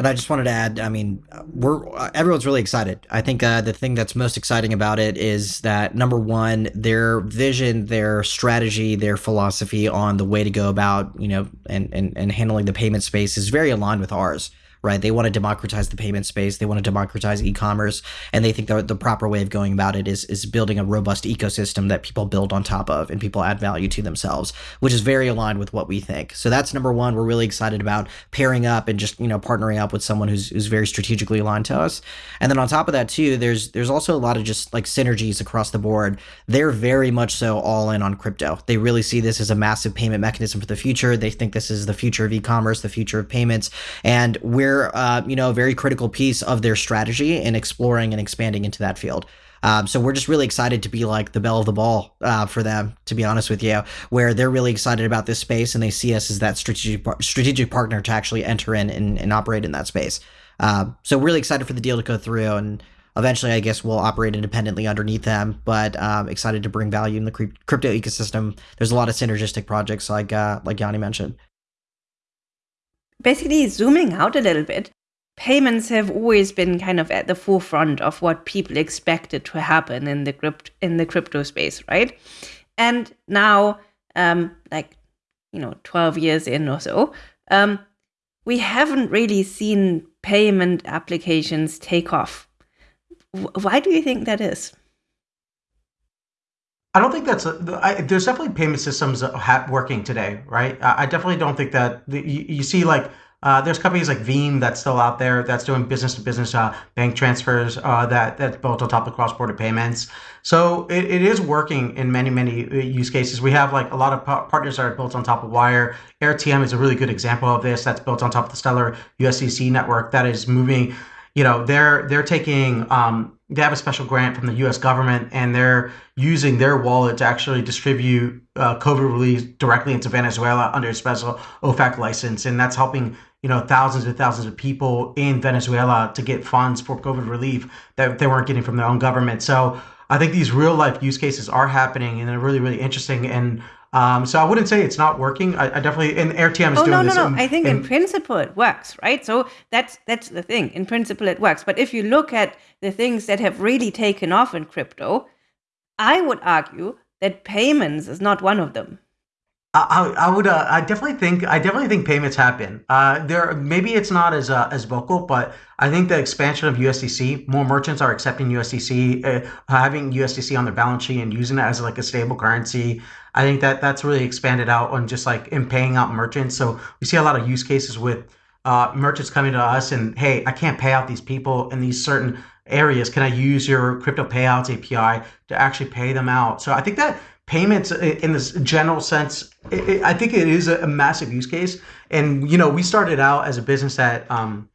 And I just wanted to add, I mean, we're everyone's really excited. I think uh, the thing that's most exciting about it is that number one, their vision, their strategy, their philosophy on the way to go about, you know, and and, and handling the payment space is very aligned with ours right? They want to democratize the payment space. They want to democratize e-commerce, and they think that the proper way of going about it is is building a robust ecosystem that people build on top of and people add value to themselves, which is very aligned with what we think. So that's number one. We're really excited about pairing up and just you know partnering up with someone who's who's very strategically aligned to us. And then on top of that too, there's there's also a lot of just like synergies across the board. They're very much so all in on crypto. They really see this as a massive payment mechanism for the future. They think this is the future of e-commerce, the future of payments, and we're uh, you know a very critical piece of their strategy in exploring and expanding into that field. Um, so we're just really excited to be like the belle of the ball uh, for them, to be honest with you, where they're really excited about this space and they see us as that strategic strategic partner to actually enter in and, and operate in that space. Uh, so really excited for the deal to go through and eventually I guess we'll operate independently underneath them, but um, excited to bring value in the crypto ecosystem. There's a lot of synergistic projects like uh, like Yanni mentioned basically zooming out a little bit, payments have always been kind of at the forefront of what people expected to happen in the crypt in the crypto space, right? And now, um, like you know, twelve years in or so, um, we haven't really seen payment applications take off. why do you think that is? I don't think that's a, I, there's definitely payment systems working today, right? I, definitely don't think that you, you, see like Uh, there's companies like Veem that's still out there that's doing business to business uh, bank transfers uh, that that's built on top of cross border payments. So it, it is working in many many uh, use cases. We have like a lot of partners that are built on top of Wyre. AirTM is a really good example of this. That's built on top of the Stellar USDC network that is moving. You know, they're they're taking um, they have a special grant from the U.S. government, and they're using their wallet to actually distribute uh, COVID relief directly into Venezuela under a special OFAC license, and that's helping you know thousands and thousands of people in Venezuela to get funds for COVID relief that they weren't getting from their own government. So I think these real life use cases are happening, and they're really really interesting and. Um, so I wouldn't say it's not working. I, I definitely and AirTM is oh, doing no, this. no, in- no. I think in- in principle it works, right? So that's that's the thing. In principle it works. But if you look at the things that have really taken off in crypto, I would argue that payments is not one of them. I, I would uh, I definitely think I definitely think payments happen. Uh, there maybe it's not as uh, as vocal, but I think the expansion of USDC, more merchants are accepting USDC, uh, having USDC on their balance sheet and using it as like a stable currency. I think that that's really expanded out on just like in paying out merchants. So we see a lot of use cases with uh, merchants coming to us and hey, I can't pay out these people in these certain areas. Can I use your crypto payouts API to actually pay them out? So I think that payments in this general sense, it, it, I think it is a, massive use case. And you know, we started out as a business that um,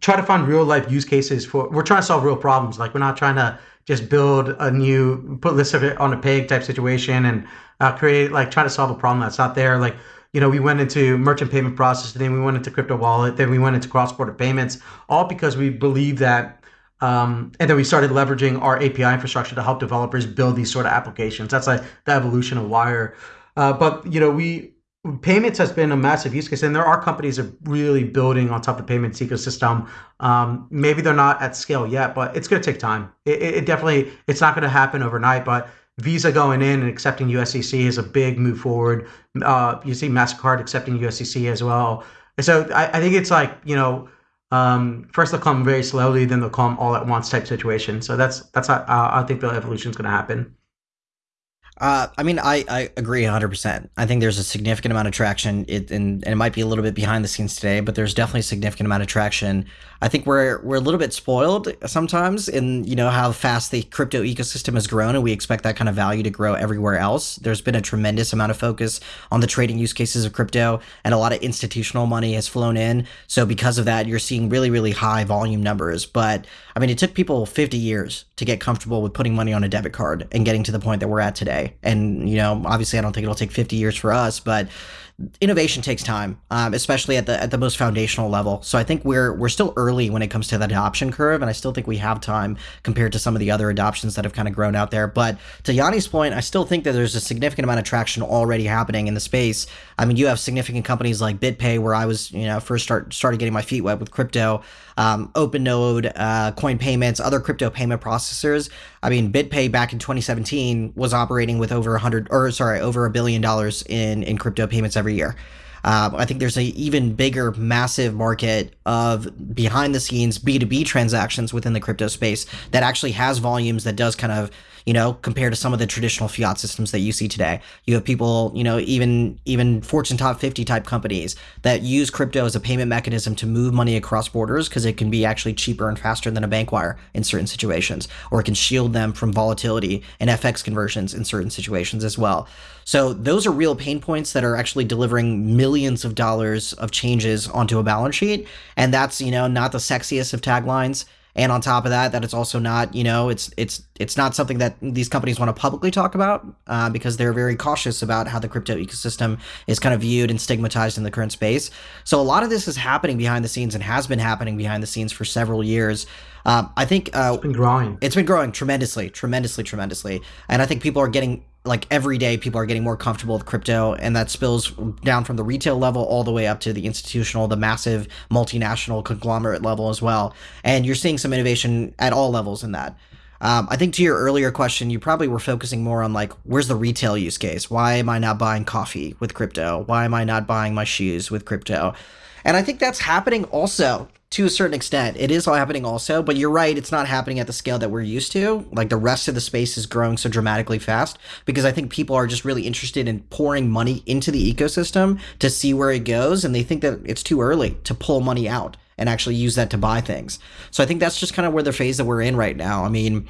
try to find real life use cases for. We're trying to solve real problems. Like we're not trying to just build a new put list of it on a pig type situation and uh, create like try to solve a problem that's not there. Like you know, we went into merchant payment processing, then we went into crypto wallet, then we went into cross border payments, all because we believe that um, and then we started leveraging our API infrastructure to help developers build these sort of applications. That's like the evolution of Wyre. Uh, but you know, we payments has been a massive use case, and there are companies that are really building on top of the payments ecosystem. Um, maybe they're not at scale yet, but it's going to take time. It, it definitely it's not going to happen overnight, but Visa going in and accepting USDC is a big move forward. Uh, you see Mastercard accepting USDC as well. And so I, I think it's like you know um, first they'll come very slowly, then they'll come all at once type situation. So that's that's how uh, I think the evolution is going to happen. Uh, I mean, I, I agree 100%. I think there's a significant amount of traction, it, and, and it might be a little bit behind the scenes today, but there's definitely a significant amount of traction. I think we're we're a little bit spoiled sometimes in you know how fast the crypto ecosystem has grown, and we expect that kind of value to grow everywhere else. There's been a tremendous amount of focus on the trading use cases of crypto, and a lot of institutional money has flown in. So because of that, you're seeing really really high volume numbers. But I mean, it took people 50 years to get comfortable with putting money on a debit card and getting to the point that we're at today. And, you know, obviously, I don't think it'll take 50 years for us, but innovation takes time, um, especially at the at the most foundational level. So I think we're we're still early when it comes to the adoption curve, and I still think we have time compared to some of the other adoptions that have kind of grown out there. But to Yanni's point, I still think that there's a significant amount of traction already happening in the space. I mean, you have significant companies like BitPay, where I was you know first start started getting my feet wet with crypto, um, OpenNode, uh, Coin Payments, other crypto payment processors. I mean, BitPay back in 2017 was operating with over 100 or sorry over a billion dollars in in crypto payments every year. Um, I think there's an even bigger, massive market of behind the scenes B2B transactions within the crypto space that actually has volumes that does kind of you know, compared to some of the traditional fiat systems that you see today. You have people, you know, even even Fortune top 50 type companies that use crypto as a payment mechanism to move money across borders because it can be actually cheaper and faster than a bank wire in certain situations, or it can shield them from volatility and FX conversions in certain situations as well. So those are real pain points that are actually delivering millions of dollars of changes onto a balance sheet. And that's, you know, not the sexiest of taglines and on top of that that it's also not you know it's it's it's not something that these companies want to publicly talk about uh, because they're very cautious about how the crypto ecosystem is kind of viewed and stigmatized in the current space. So a lot of this is happening behind the scenes and has been happening behind the scenes for several years. Um, I think uh, it's been growing. It's been growing tremendously, tremendously, tremendously, and I think people are getting like every day people are getting more comfortable with crypto and that spills down from the retail level all the way up to the institutional the massive multinational conglomerate level as well. And you're seeing some innovation at all levels in that. Um, i think to your earlier question you probably were focusing more on like where's the retail use case? Why am i not buying coffee with crypto? Why am i not buying my shoes with crypto And I think that's happening also to a certain extent. It is all happening also, but you're right, it's not happening at the scale that we're used to. Like the rest of the space is growing so dramatically fast because I think people are just really interested in pouring money into the ecosystem to see where it goes. And they think that it's too early to pull money out and actually use that to buy things. So I think that's just kind of where the phase that we're in right now. I mean,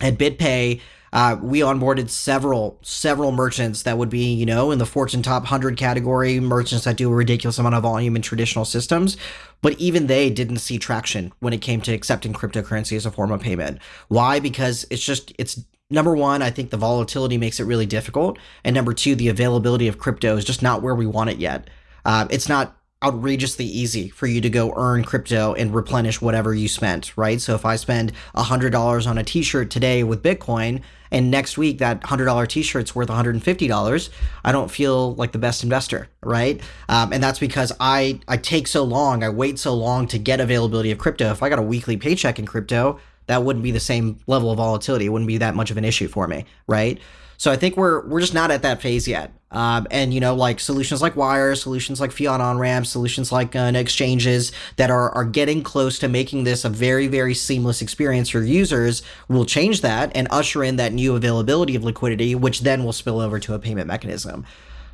at BitPay, uh, we onboarded several several merchants that would be you know in the Fortune top 100 category merchants that do a ridiculous amount of volume in traditional systems. But even they didn't see traction when it came to accepting cryptocurrency as a form of payment. Why? Because it's just it's number one i think the volatility makes it really difficult. And number two the availability of crypto is just not where we want it yet. Uh, it's not outrageously easy for you to go earn crypto and replenish whatever you spent, right? So if I spend $100 on a t-shirt today with Bitcoin and next week that $100 t-shirt's worth $150, I don't feel like the best investor, right? Um, and that's because I, I take so long, I wait so long to get availability of crypto. If I got a weekly paycheck in crypto, that wouldn't be the same level of volatility. It wouldn't be that much of an issue for me, right? So I think we're we're just not at that phase yet. Um, and you know, like solutions like Wyre, solutions like fiat on ramps, solutions like uh, exchanges that are are getting close to making this a very very seamless experience for users will change that and usher in that new availability of liquidity, which then will spill over to a payment mechanism.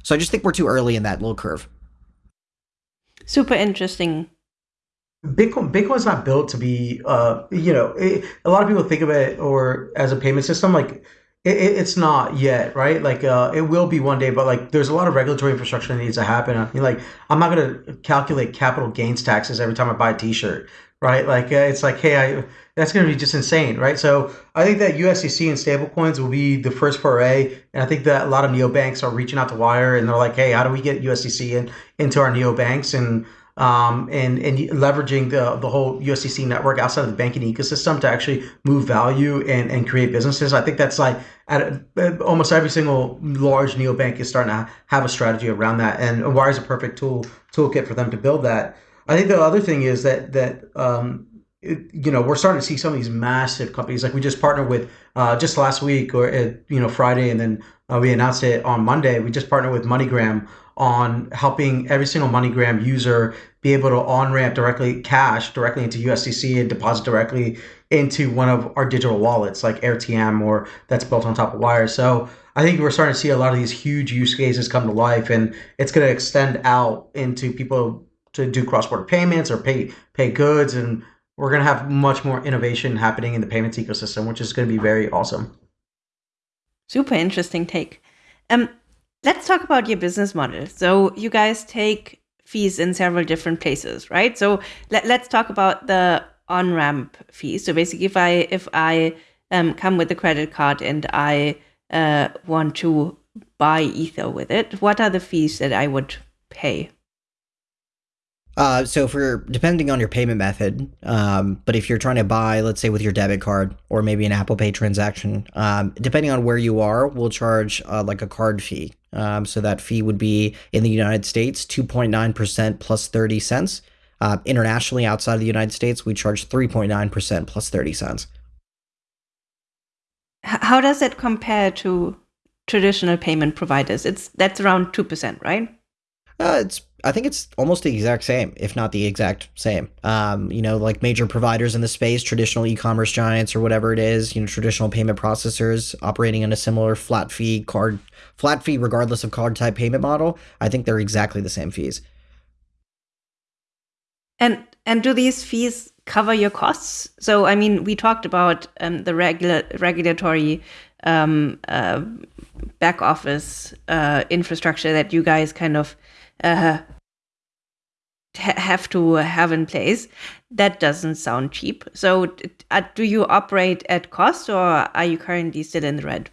So I just think we're too early in that little curve. Super interesting. Bitcoin Bitcoin's not built to be, uh, you know, it, a lot of people think of it or as a payment system like it, it's not yet, right? Like, uh, it will be one day, but like, there's a lot of regulatory infrastructure that needs to happen. I mean, like, I'm not going to calculate capital gains taxes every time I buy a T-shirt, right? Like, uh, it's like, hey, I that's going to be just insane, right? So I think that USDC and stablecoins will be the first foray, and I think that a lot of neobanks are reaching out to Wyre and they're like, hey, how do we get USDC in, into our neobanks and um, and and leveraging the the whole USDC network outside of the banking ecosystem to actually move value and, and create businesses. I think that's like at almost every single large neobank is starting to have a strategy around that, and Wyre is a perfect tool toolkit for them to build that. I think the other thing is that that um, it, you know we're starting to see some of these massive companies like we just partnered with uh, just last week or uh, you know Friday, and then uh, we announced it on Monday. We just partnered with MoneyGram on helping every single MoneyGram user be able to on ramp directly cash directly into USDC and deposit directly into one of our digital wallets like AirTM or that's built on top of Wyre. So I think we're starting to see a lot of these huge use cases come to life, and it's going to extend out into people to do cross border payments or pay pay goods, and we're going to have much more innovation happening in the payments ecosystem, which is going to be very awesome. Super interesting take. Um, let's talk about your business model. So you guys take fees in several different places, right? So let, let's talk about the on ramp fees. So basically, if I if I um, come with a credit card and I uh, want to buy Ether with it, what are the fees that I would pay? Uh, so for depending on your payment method, um, but if you're trying to buy, let's say with your debit card or maybe an Apple Pay transaction, um, depending on where you are, we'll charge uh, like a card fee. Um, so that fee would be in the United States, 2.9% plus 30 cents. Uh, internationally, outside of the United States, we charge 3.9% plus 30 cents. How does it compare to traditional payment providers? It's that's around 2%, right? Uh, it's I think it's almost the exact same, if not the exact same. Um, you know, like major providers in the space, traditional e-commerce giants or whatever it is, you know, traditional payment processors operating in a similar flat fee card flat fee regardless of card type payment model. I think they're exactly the same fees. And and do these fees cover your costs? So I mean, we talked about um, the regular regulatory um, uh, back office uh, infrastructure that you guys kind of uh, have to have in place. That doesn't sound cheap. So, uh, do you operate at cost, or are you currently still in the red?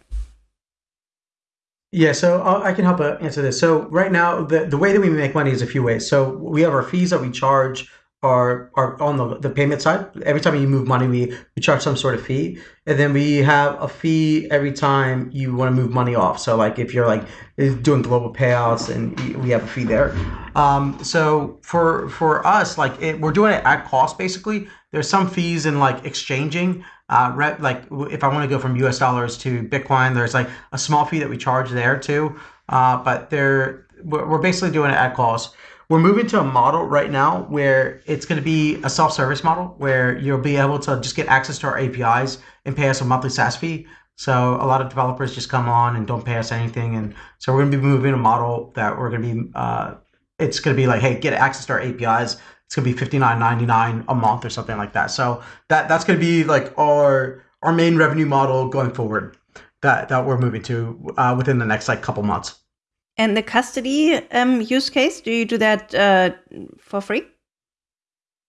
Yeah, so uh, I can help uh, answer this. So right now, the, the way that we make money is a few ways. So we have our fees that we charge are are on the, the payment side. Every time you move money, we, we charge some sort of fee. And then we have a fee every time you want to move money off. So like if you're like doing global payouts and we have a fee there. Um, so for for us, like it, we're doing it at cost basically. There's some fees in like exchanging. Uh, like if I want to go from US dollars to Bitcoin, there's like a small fee that we charge there too. Uh, but they're we're basically doing it at cost we're moving to a model right now where it's going to be a self-service model where you'll be able to just get access to our APIs and pay us a monthly SaaS fee. So a lot of developers just come on and don't pay us anything, and so we're going to be moving a model that we're going to be. Uh, it's going to be like, hey, get access to our APIs. It's to be fifty nine ninety nine a month or something like that. So that that's to be like our our main revenue model going forward that that we're moving to uh, within the next like couple months. And the custody um, use case, do you do that uh, for free?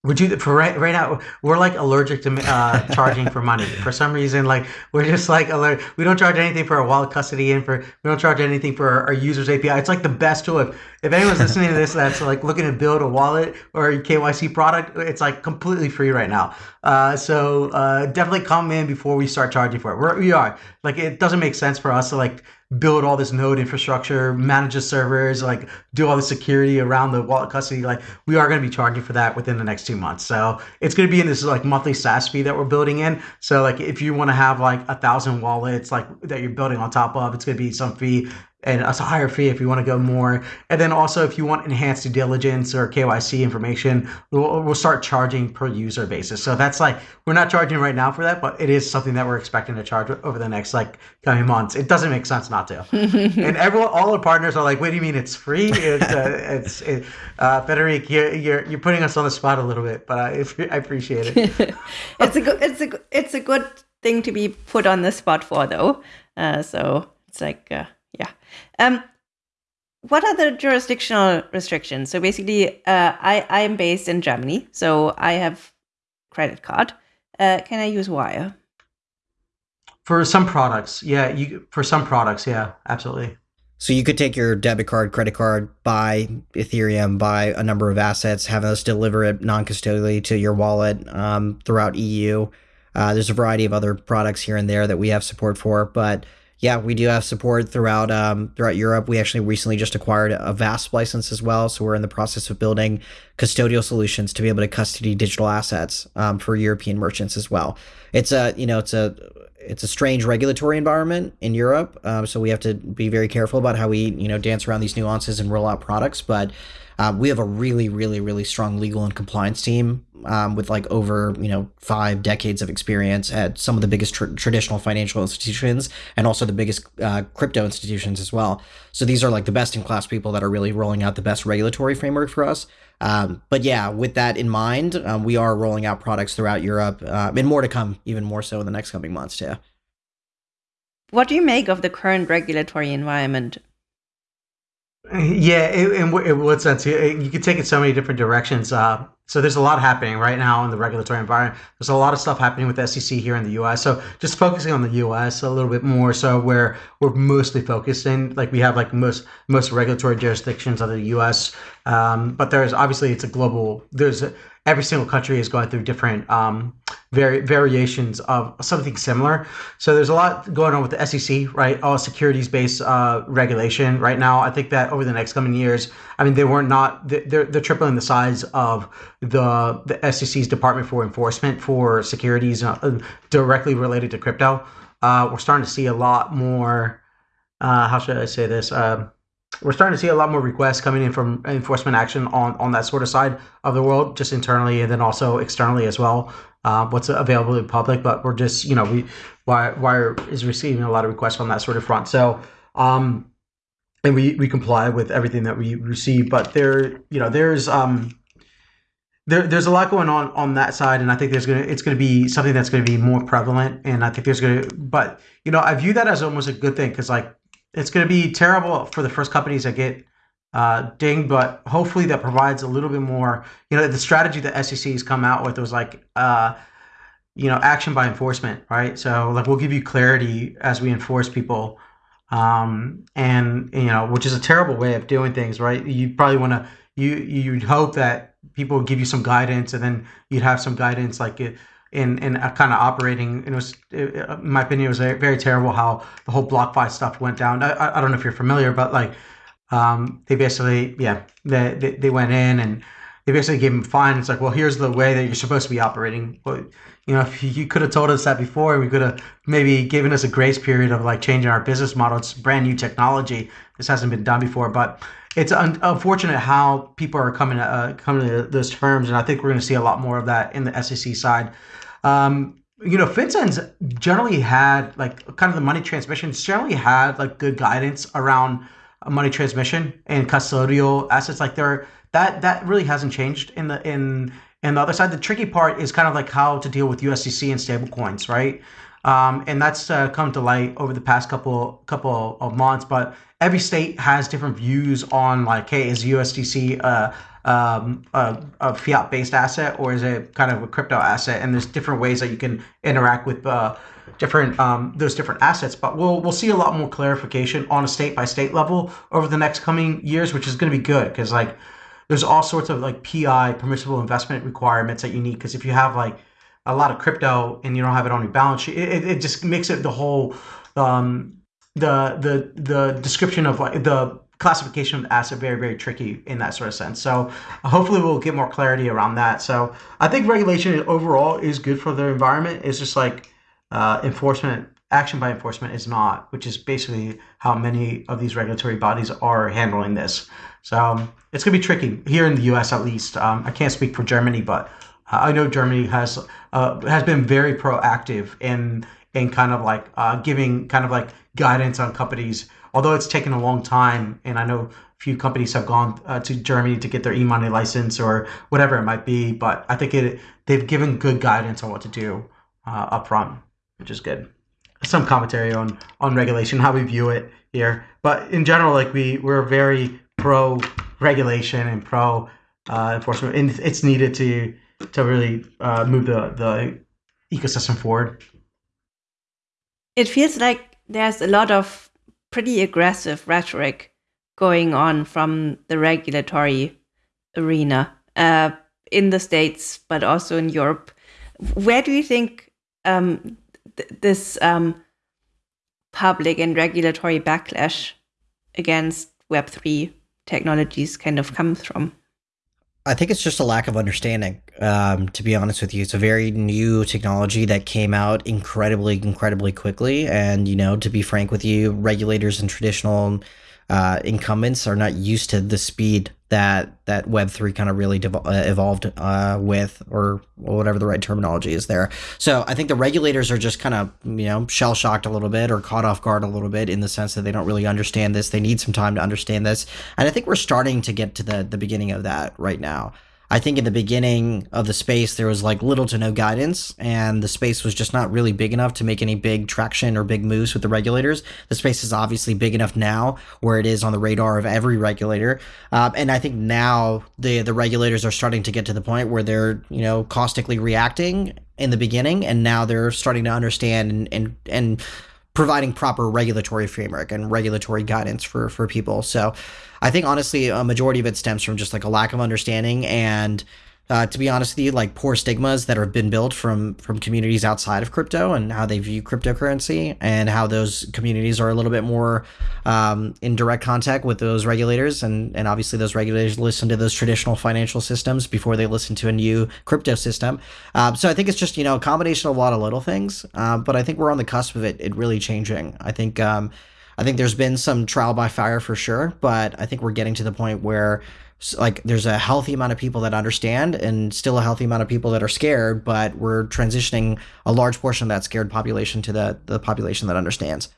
Would you for right right now? We're like allergic to uh, charging for money for some reason. Like we're just like alert. We don't charge anything for our wallet custody and for we don't charge anything for our, our users API. It's like the best tool. If, if anyone's listening to this that's like looking to build a wallet or a KYC product, it's like completely free right now. Uh, so uh, definitely come in before we start charging for it. We're, we are like it doesn't make sense for us to like build all this node infrastructure, manage the servers, like do all the security around the wallet custody. Like we are going to be charging for that within the next two months. So it's going to be in this like monthly SaaS fee that we're building in. So like if you want to have like a thousand wallets like that you're building on top of, it's going to be some fee and a higher fee if you want to go more. And then also if you want enhanced due diligence or KYC information, we'll, we'll start charging per user basis. So that's like we're not charging right now for that, but it is something that we're expecting to charge over the next like coming months. It doesn't make sense not to. and everyone, all the partners are like, "What do you mean it's free?" It's uh, it's it, uh, Frederic, you're, you're you're putting us on the spot a little bit, but I, I appreciate it. it's a good it's a it's a good thing to be put on the spot for though. Uh, so it's like. Uh. Um, what are the jurisdictional restrictions? So basically, uh, I I am based in Germany, so I have credit card. Uh, can I use Wyre? For some products, yeah. You for some products, yeah, absolutely. So you could take your debit card, credit card, buy Ethereum, buy a number of assets, have us deliver it non-custodially to your wallet um, throughout EU. Uh, there's a variety of other products here and there that we have support for, but yeah, we do have support throughout um, throughout Europe. We actually recently just acquired a VASP license as well, so we're in the process of building custodial solutions to be able to custody digital assets um, for European merchants as well. It's a you know it's a it's a strange regulatory environment in Europe, um, so we have to be very careful about how we you know dance around these nuances and roll out products, but. Um, we have a really, really, really strong legal and compliance team um, with like over you know five decades of experience at some of the biggest tr- traditional financial institutions and also the biggest uh, crypto institutions as well. So these are like the best in class people that are really rolling out the best regulatory framework for us. Um, but yeah, with that in mind, um, we are rolling out products throughout Europe uh, and more to come, even more so in the next coming months too. What do you make of the current regulatory environment? Yeah, in what sense? You could take it so many different directions. Uh, so there's a lot happening right now in the regulatory environment. There's a lot of stuff happening with SEC here in the U.S. So just focusing on the U.S. a little bit more, so where we're mostly focused in, like we have like most most regulatory jurisdictions of the U.S. Um, but there's obviously it's a global. There's every single country is going through different um, vari- variations of something similar. So there's a lot going on with the SEC, right? All securities-based uh, regulation right now. I think that over the next coming years, I mean, they were not they're they're tripling the size of the the SEC's Department for Enforcement for securities uh, directly related to crypto. Uh, we're starting to see a lot more. Uh, how should I say this? We're starting to see a lot more requests coming in from enforcement action on on that sort of side of the world, just internally and then also externally as well. Uh, what's available in public, but we're just you know we Wyre, Wyre is receiving a lot of requests on that sort of front. So um, and we we comply with everything that we receive, but there you know there's um there, there's a lot going on on that side, and I think there's gonna it's gonna be something that's gonna be more prevalent, and I think there's gonna but you know I view that as almost a good thing because like it's going to be terrible for the first companies that get uh, dinged, but hopefully that provides a little bit more. You know, the strategy that SEC has come out with was like, uh, you know, action by enforcement, right? So like we'll give you clarity as we enforce people, um, and you know, which is a terrible way of doing things, right? You probably want to you you'd hope that people give you some guidance, and then you'd have some guidance like it in in kind of operating. It was, in my opinion, it was very, terrible how the whole BlockFi stuff went down. I, I don't know if you're familiar, but like um, they basically, yeah, they, they, they went in and they basically gave him fine. It's like, well, here's the way that you're supposed to be operating. Well, you know, if you could have told us that before, we could have maybe given us a grace period of like changing our business model. It's brand new technology. This hasn't been done before, but it's un- unfortunate how people are coming uh, coming to those terms, and I think we're going to see a lot more of that in the SEC side. Um, you know, FinCEN's generally had like kind of the money transmission generally had like good guidance around money transmission and custodial assets. Like there, that that really hasn't changed in the in and the other side, the tricky part is kind of like how to deal with USDC and stablecoins, right? Um, and that's uh, come to light over the past couple couple of months. But every state has different views on like, hey, is USDC uh, um, a, a fiat-based asset or is it kind of a crypto asset? And there's different ways that you can interact with uh, different um, those different assets. But we'll we'll see a lot more clarification on a state by state level over the next coming years, which is going to be good because like there's all sorts of like PI permissible investment requirements that you need because if you have like a lot of crypto and you don't have it on your balance sheet, it, it just makes it the whole um, the the the description of like the classification of asset very very tricky in that sort of sense. So hopefully we'll get more clarity around that. So I think regulation overall is good for the environment. It's just like uh, enforcement action by enforcement is not, which is basically how many of these regulatory bodies are handling this. So it's going to be tricky here in the U.S. at least. Um, I can't speak for Germany, but I know Germany has uh, has been very proactive in in kind of like uh, giving kind of like guidance on companies. Although it's taken a long time, and I know few companies have gone uh, to Germany to get their e-money license or whatever it might be, but I think it they've given good guidance on what to do uh, up front, which is good. Some commentary on on regulation, how we view it here, but in general, like we we're very pro regulation and pro uh, enforcement, and it's needed to to really uh, move the the ecosystem forward. It feels like there's a lot of pretty aggressive rhetoric going on from the regulatory arena uh, in the states, but also in Europe. Where do you think um, th this um, public and regulatory backlash against Web three technologies kind of comes from? I think it's just a lack of understanding. Um, to be honest with you, it's a very new technology that came out incredibly, incredibly quickly. And you know, to be frank with you, regulators and traditional uh, incumbents are not used to the speed that that Web three kind of really uh, evolved uh, with, or whatever the right terminology is there. So I think the regulators are just kind of you know shell shocked a little bit or caught off guard a little bit in the sense that they don't really understand this. They need some time to understand this, and I think we're starting to get to the the beginning of that right now. I think in the beginning of the space, there was like little to no guidance, and the space was just not really big enough to make any big traction or big moves with the regulators. The space is obviously big enough now where it is on the radar of every regulator. Um, and I think now the, the regulators are starting to get to the point where they're, you know, caustically reacting in the beginning, and now they're starting to understand and, and, and providing proper regulatory framework and regulatory guidance for for people. So I think honestly a majority of it stems from just like a lack of understanding and uh, to be honest with you, like poor stigmas that have been built from from communities outside of crypto and how they view cryptocurrency and how those communities are a little bit more um, in direct contact with those regulators and and obviously those regulators listen to those traditional financial systems before they listen to a new crypto system. Um, so I think it's just you know a combination of a lot of little things, uh, but I think we're on the cusp of it it really changing. I think. Um, I think there's been some trial by fire for sure, but I think we're getting to the point where like there's a healthy amount of people that understand and still a healthy amount of people that are scared but we're transitioning a large portion of that scared population to the the population that understands.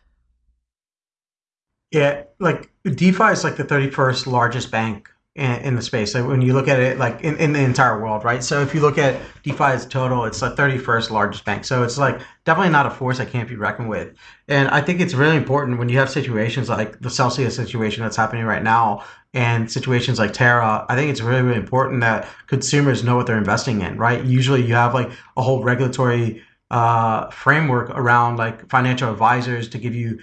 Yeah like defi is like the 31st largest bank in, in the space. Like when you look at it like in, in the entire world right? So if you look at defi as total it's the 31st largest bank. So it's like definitely not a force that can't be reckoned with. And i think it's really important when you have situations like the celsius situation that's happening right now and situations like Terra, I think it's really, really important that consumers know what they're investing in, right? Usually you have like a whole regulatory uh, framework around like financial advisors to give you,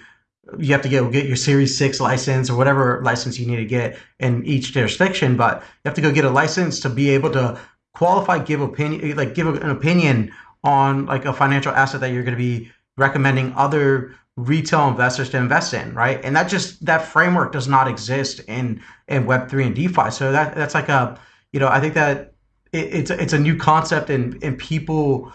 you have to get, get your Series 6 license or whatever license you need to get in each jurisdiction, but you have to go get a license to be able to qualify, give opinion, like give an opinion on like a financial asset that you're going to be recommending other retail investors to invest in, right? And that just that framework does not exist in in Web three and DeFi. So that that's like a you know I think that it, it's it's a new concept and and people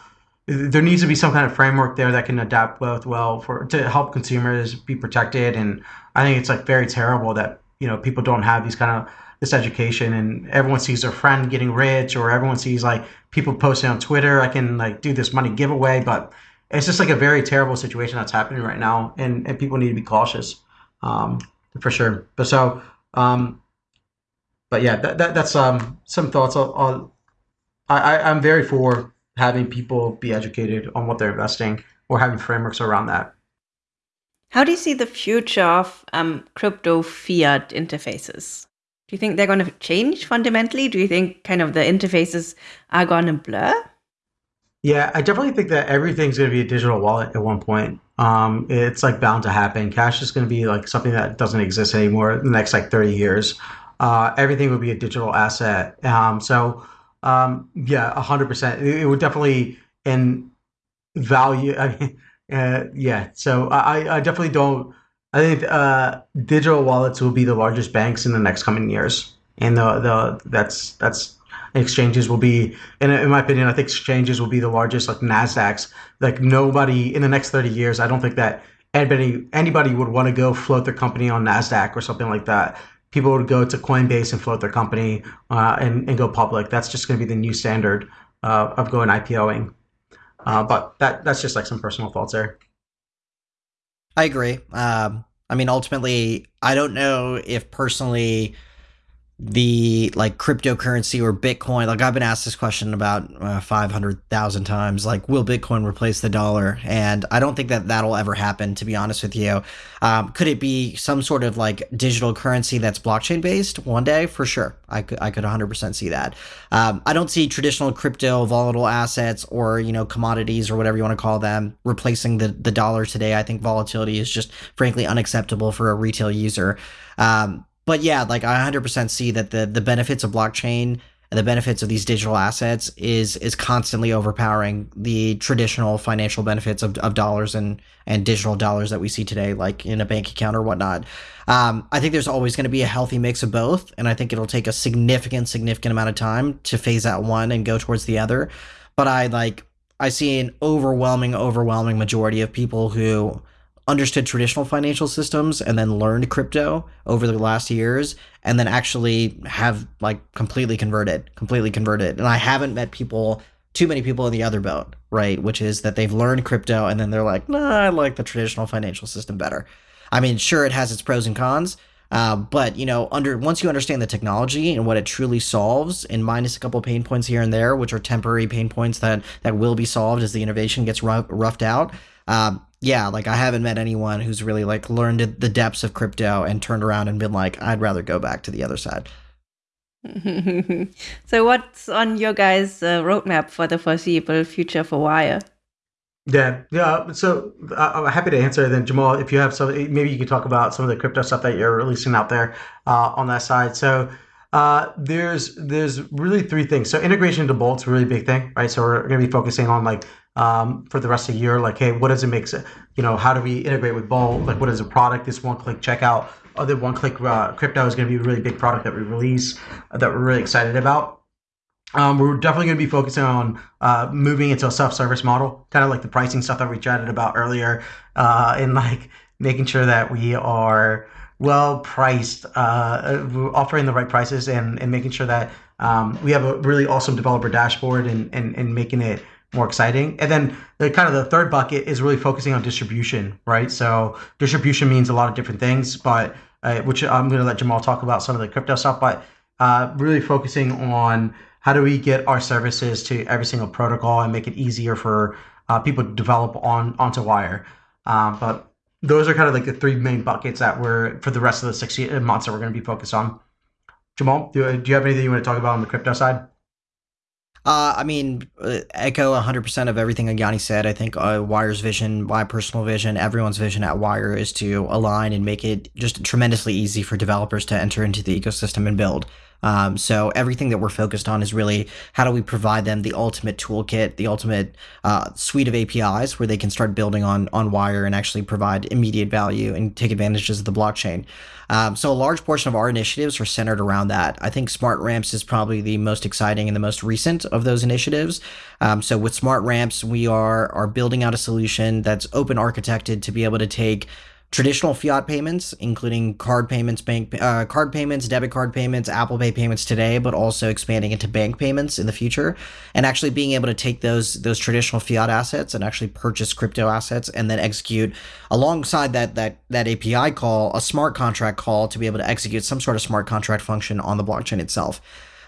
there needs to be some kind of framework there that can adapt both well for to help consumers be protected. And I think it's like very terrible that you know people don't have these kind of this education and everyone sees their friend getting rich or everyone sees like people posting on Twitter, I can like do this money giveaway, but it's just like a very terrible situation that's happening right now and, and people need to be cautious. Um, for sure. But so um but yeah, that, that that's um some thoughts on I, I I'm very for having people be educated on what they're investing or having frameworks around that. How do you see the future of um, crypto fiat interfaces? Do you think they're going to change fundamentally? Do you think kind of the interfaces are going to blur? Yeah, I definitely think that everything's going to be a digital wallet at one point. Um, it's like bound to happen. Cash is going to be like something that doesn't exist anymore in the next like 30 years. Uh, everything will be a digital asset. Um, so um, yeah, hundred percent. It would definitely in value. I mean, uh, yeah. So I, I definitely don't. I think uh, digital wallets will be the largest banks in the next coming years, and the the that's that's exchanges will be, in, in my opinion, I think exchanges will be the largest like Nasdaq's. Like nobody in the next thirty years, I don't think that anybody anybody would want to go float their company on Nasdaq or something like that people would go to Coinbase and float their company uh, and, and go public. That's just going to be the new standard uh, of going IPOing. Uh, but that that's just like some personal thoughts there. I agree. Um, I mean, ultimately, I don't know if personally the like cryptocurrency or Bitcoin. Like I've been asked this question about uh, 500,000 times like will Bitcoin replace the dollar? And I don't think that that'll ever happen to be honest with you. Um, could it be some sort of like digital currency that's blockchain based one day? For sure. I could I could 100% see that. Um, I don't see traditional crypto volatile assets or, you know, commodities or whatever you want to call them replacing the the dollar today. I think volatility is just frankly unacceptable for a retail user. Um, but yeah, like I 100% see that the the benefits of blockchain and the benefits of these digital assets is is constantly overpowering the traditional financial benefits of, of dollars and and digital dollars that we see today, like in a bank account or whatnot. Um, I think there's always going to be a healthy mix of both, and I think it'll take a significant significant amount of time to phase out one and go towards the other. But I like I see an overwhelming overwhelming majority of people who understood traditional financial systems and then learned crypto over the last years and then actually have like completely converted, completely converted. And I haven't met people, too many people in the other boat, right? Which is that they've learned crypto and then they're like, nah, I like the traditional financial system better. I mean, sure, it has its pros and cons. Uh, but you know, under once you understand the technology and what it truly solves, and minus a couple pain points here and there, which are temporary pain points that that will be solved as the innovation gets rough, roughed out, um, yeah, like I haven't met anyone who's really like learned the depths of crypto and turned around and been like, I'd rather go back to the other side. so, what's on your guys' uh, roadmap for the foreseeable future for Wyre? Yeah, yeah. So uh, I'm happy to answer. Then Jamal, if you have some, maybe you could talk about some of the crypto stuff that you're releasing out there uh, on that side. So uh, there's there's really three things. So integration to Bolt's a really big thing, right? So we're going to be focusing on like um, for the rest of the year. Like, hey, what does it make? You know, how do we integrate with Bolt? Like, what is a product? This one-click checkout, other one-click uh, crypto is going to be a really big product that we release uh, that we're really excited about. Um, we're definitely going to be focusing on uh, moving into a self-service model, kind of like the pricing stuff that we chatted about earlier, uh, and like making sure that we are well priced, uh, offering the right prices, and, and making sure that um, we have a really awesome developer dashboard and, and, and making it more exciting. And then the kind of the third bucket is really focusing on distribution, right? So distribution means a lot of different things, but uh, which I'm going to let Jamal talk about some of the crypto stuff, but uh, really focusing on how do we get our services to every single protocol and make it easier for uh, people to develop on onto Wyre. Um, but those are kind of like the three main buckets that we're for the rest of the six months that we're going to be focused on. Jamal, do, do you have anything you want to talk about on the crypto side? Uh, I mean, uh, echo 100% of everything Yanni said. I think uh, Wyre's vision, my personal vision, everyone's vision at Wyre is to align and make it just tremendously easy for developers to enter into the ecosystem and build. Um, so everything that we're focused on is really how do we provide them the ultimate toolkit, the ultimate uh, suite of APIs where they can start building on on Wyre and actually provide immediate value and take advantages of the blockchain. Um, so a large portion of our initiatives are centered around that. I think Smart Ramps is probably the most exciting and the most recent of those initiatives. Um, so with Smart Ramps, we are are building out a solution that's open architected to be able to take traditional fiat payments, including card payments, bank uh, card payments, debit card payments, Apple Pay payments today, but also expanding into bank payments in the future, and actually being able to take those those traditional fiat assets and actually purchase crypto assets and then execute alongside that that that API call a smart contract call to be able to execute some sort of smart contract function on the blockchain itself.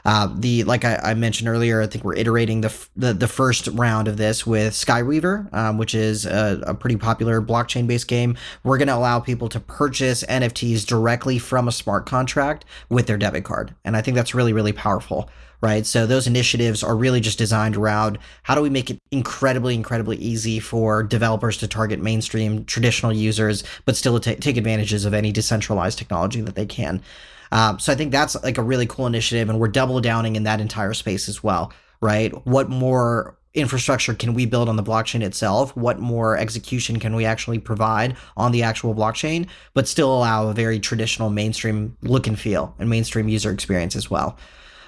Uh, the like I, I, mentioned earlier, I think we're iterating the the, the first round of this with Skyweaver, um, which is a, a, pretty popular blockchain based game. We're going to allow people to purchase NFTs directly from a smart contract with their debit card, and I think that's really really powerful. Right. So those initiatives are really just designed around how do we make it incredibly, incredibly easy for developers to target mainstream traditional users, but still t- take advantages of any decentralized technology that they can. Um, so I think that's like a really cool initiative, and we're double downing in that entire space as well, right? What more infrastructure can we build on the blockchain itself? What more execution can we actually provide on the actual blockchain, but still allow a very traditional mainstream look and feel and mainstream user experience as well?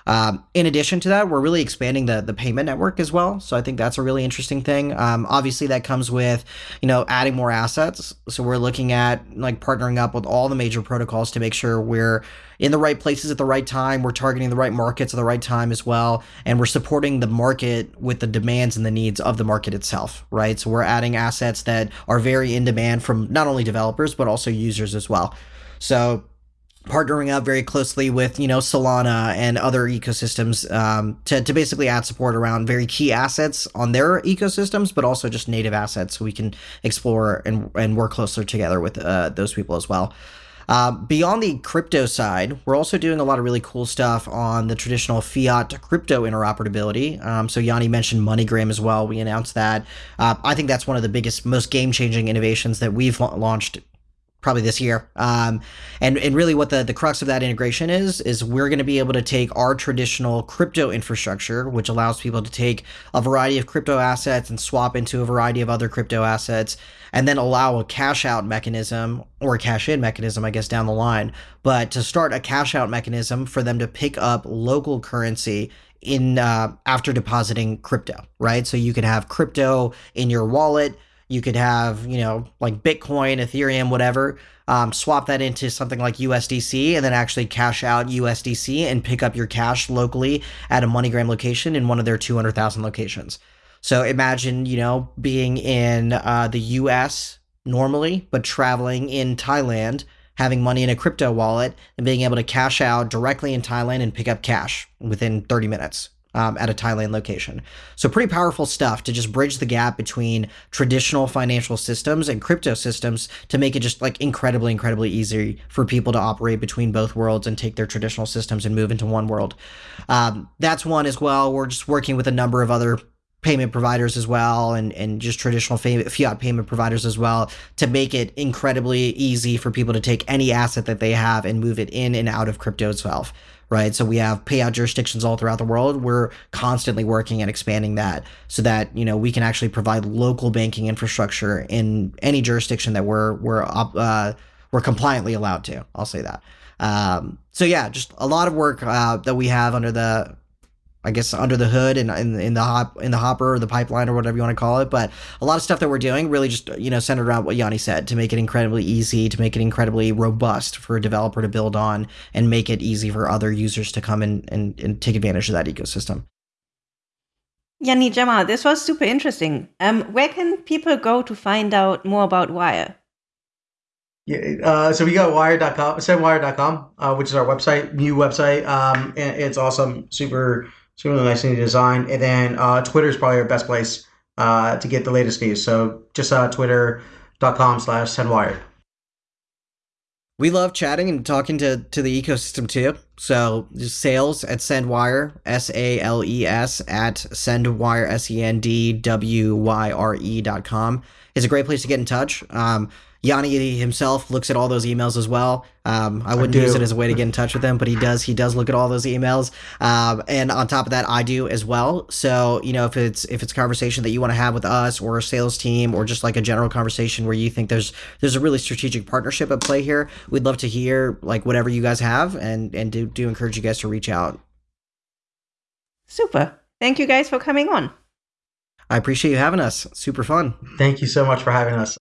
Um, in addition to that, we're really expanding the the payment network as well. So I think that's a really interesting thing. Um, obviously, that comes with you know adding more assets. So we're looking at like partnering up with all the major protocols to make sure we're in the right places at the right time. We're targeting the right markets at the right time as well, and we're supporting the market with the demands and the needs of the market itself. Right. So we're adding assets that are very in demand from not only developers but also users as well. So partnering up very closely with you know Solana and other ecosystems um, to, to basically add support around very key assets on their ecosystems, but also just native assets so we can explore and, and work closer together with uh, those people as well. Uh, beyond the crypto side, we're also doing a lot of really cool stuff on the traditional fiat to crypto interoperability. Um, so Yanni mentioned MoneyGram as well. We announced that. Uh, I think that's one of the biggest, most game-changing innovations that we've launched probably this year. Um, and and really, what the the crux of that integration is is we're going to be able to take our traditional crypto infrastructure, which allows people to take a variety of crypto assets and swap into a variety of other crypto assets, and then allow a cash out mechanism or a cash in mechanism, I guess, down the line. But to start a cash out mechanism for them to pick up local currency in uh, after depositing crypto, right? So you can have crypto in your wallet you could have, you know, like Bitcoin, Ethereum, whatever, um, swap that into something like USDC and then actually cash out USDC and pick up your cash locally at a MoneyGram location in one of their 200,000 locations. So imagine, you know, being in uh, the US normally, but traveling in Thailand, having money in a crypto wallet, and being able to cash out directly in Thailand and pick up cash within 30 minutes um, at a Thailand location. So, pretty powerful stuff to just bridge the gap between traditional financial systems and crypto systems to make it just like incredibly, incredibly easy for people to operate between both worlds and take their traditional systems and move into one world. Um, that's one as well. We're just working with a number of other payment providers as well and, and just traditional fiat payment providers as well to make it incredibly easy for people to take any asset that they have and move it in and out of crypto itself right? So we have payout jurisdictions all throughout the world. We're constantly working and expanding that so that you know we can actually provide local banking infrastructure in any jurisdiction that we're we're uh, we're compliantly allowed to. I'll say that. Um, so yeah, just a lot of work uh, that we have under the I guess under the hood and in, in the hop in the hopper or the pipeline or whatever you want to call it. But a lot of stuff that we're doing really just you know centered around what Yanni said to make it incredibly easy, to make it incredibly robust for a developer to build on, and make it easy for other users to come and and, and take advantage of that ecosystem. Yanni Jamal, this was super interesting. Um, where can people go to find out more about Wyre? Yeah, uh, so we got wyre.com, sendwyre.com, uh, which is our website, new website. Um, and it's awesome, super it's really nicely designed. And then uh, Twitter is probably our best place uh, to get the latest news. So just uh, twitter.com slash sendwyre. We love chatting and talking to, to the ecosystem too. So just sales at Sendwyre, S A L E S at Sendwyre, S E N D W Y R E dot com is a great place to get in touch. Um, Yanni himself looks at all those emails as well. Um, I wouldn't I use it as a way to get in touch with him, but he does. He does look at all those emails. Um, and on top of that, I do as well. So you know, if it's if it's a conversation that you want to have with us or a sales team or just like a general conversation where you think there's there's a really strategic partnership at play here, we'd love to hear like whatever you guys have, and and do do encourage you guys to reach out. Super. Thank you guys for coming on. I appreciate you having us. Super fun. Thank you so much for having us.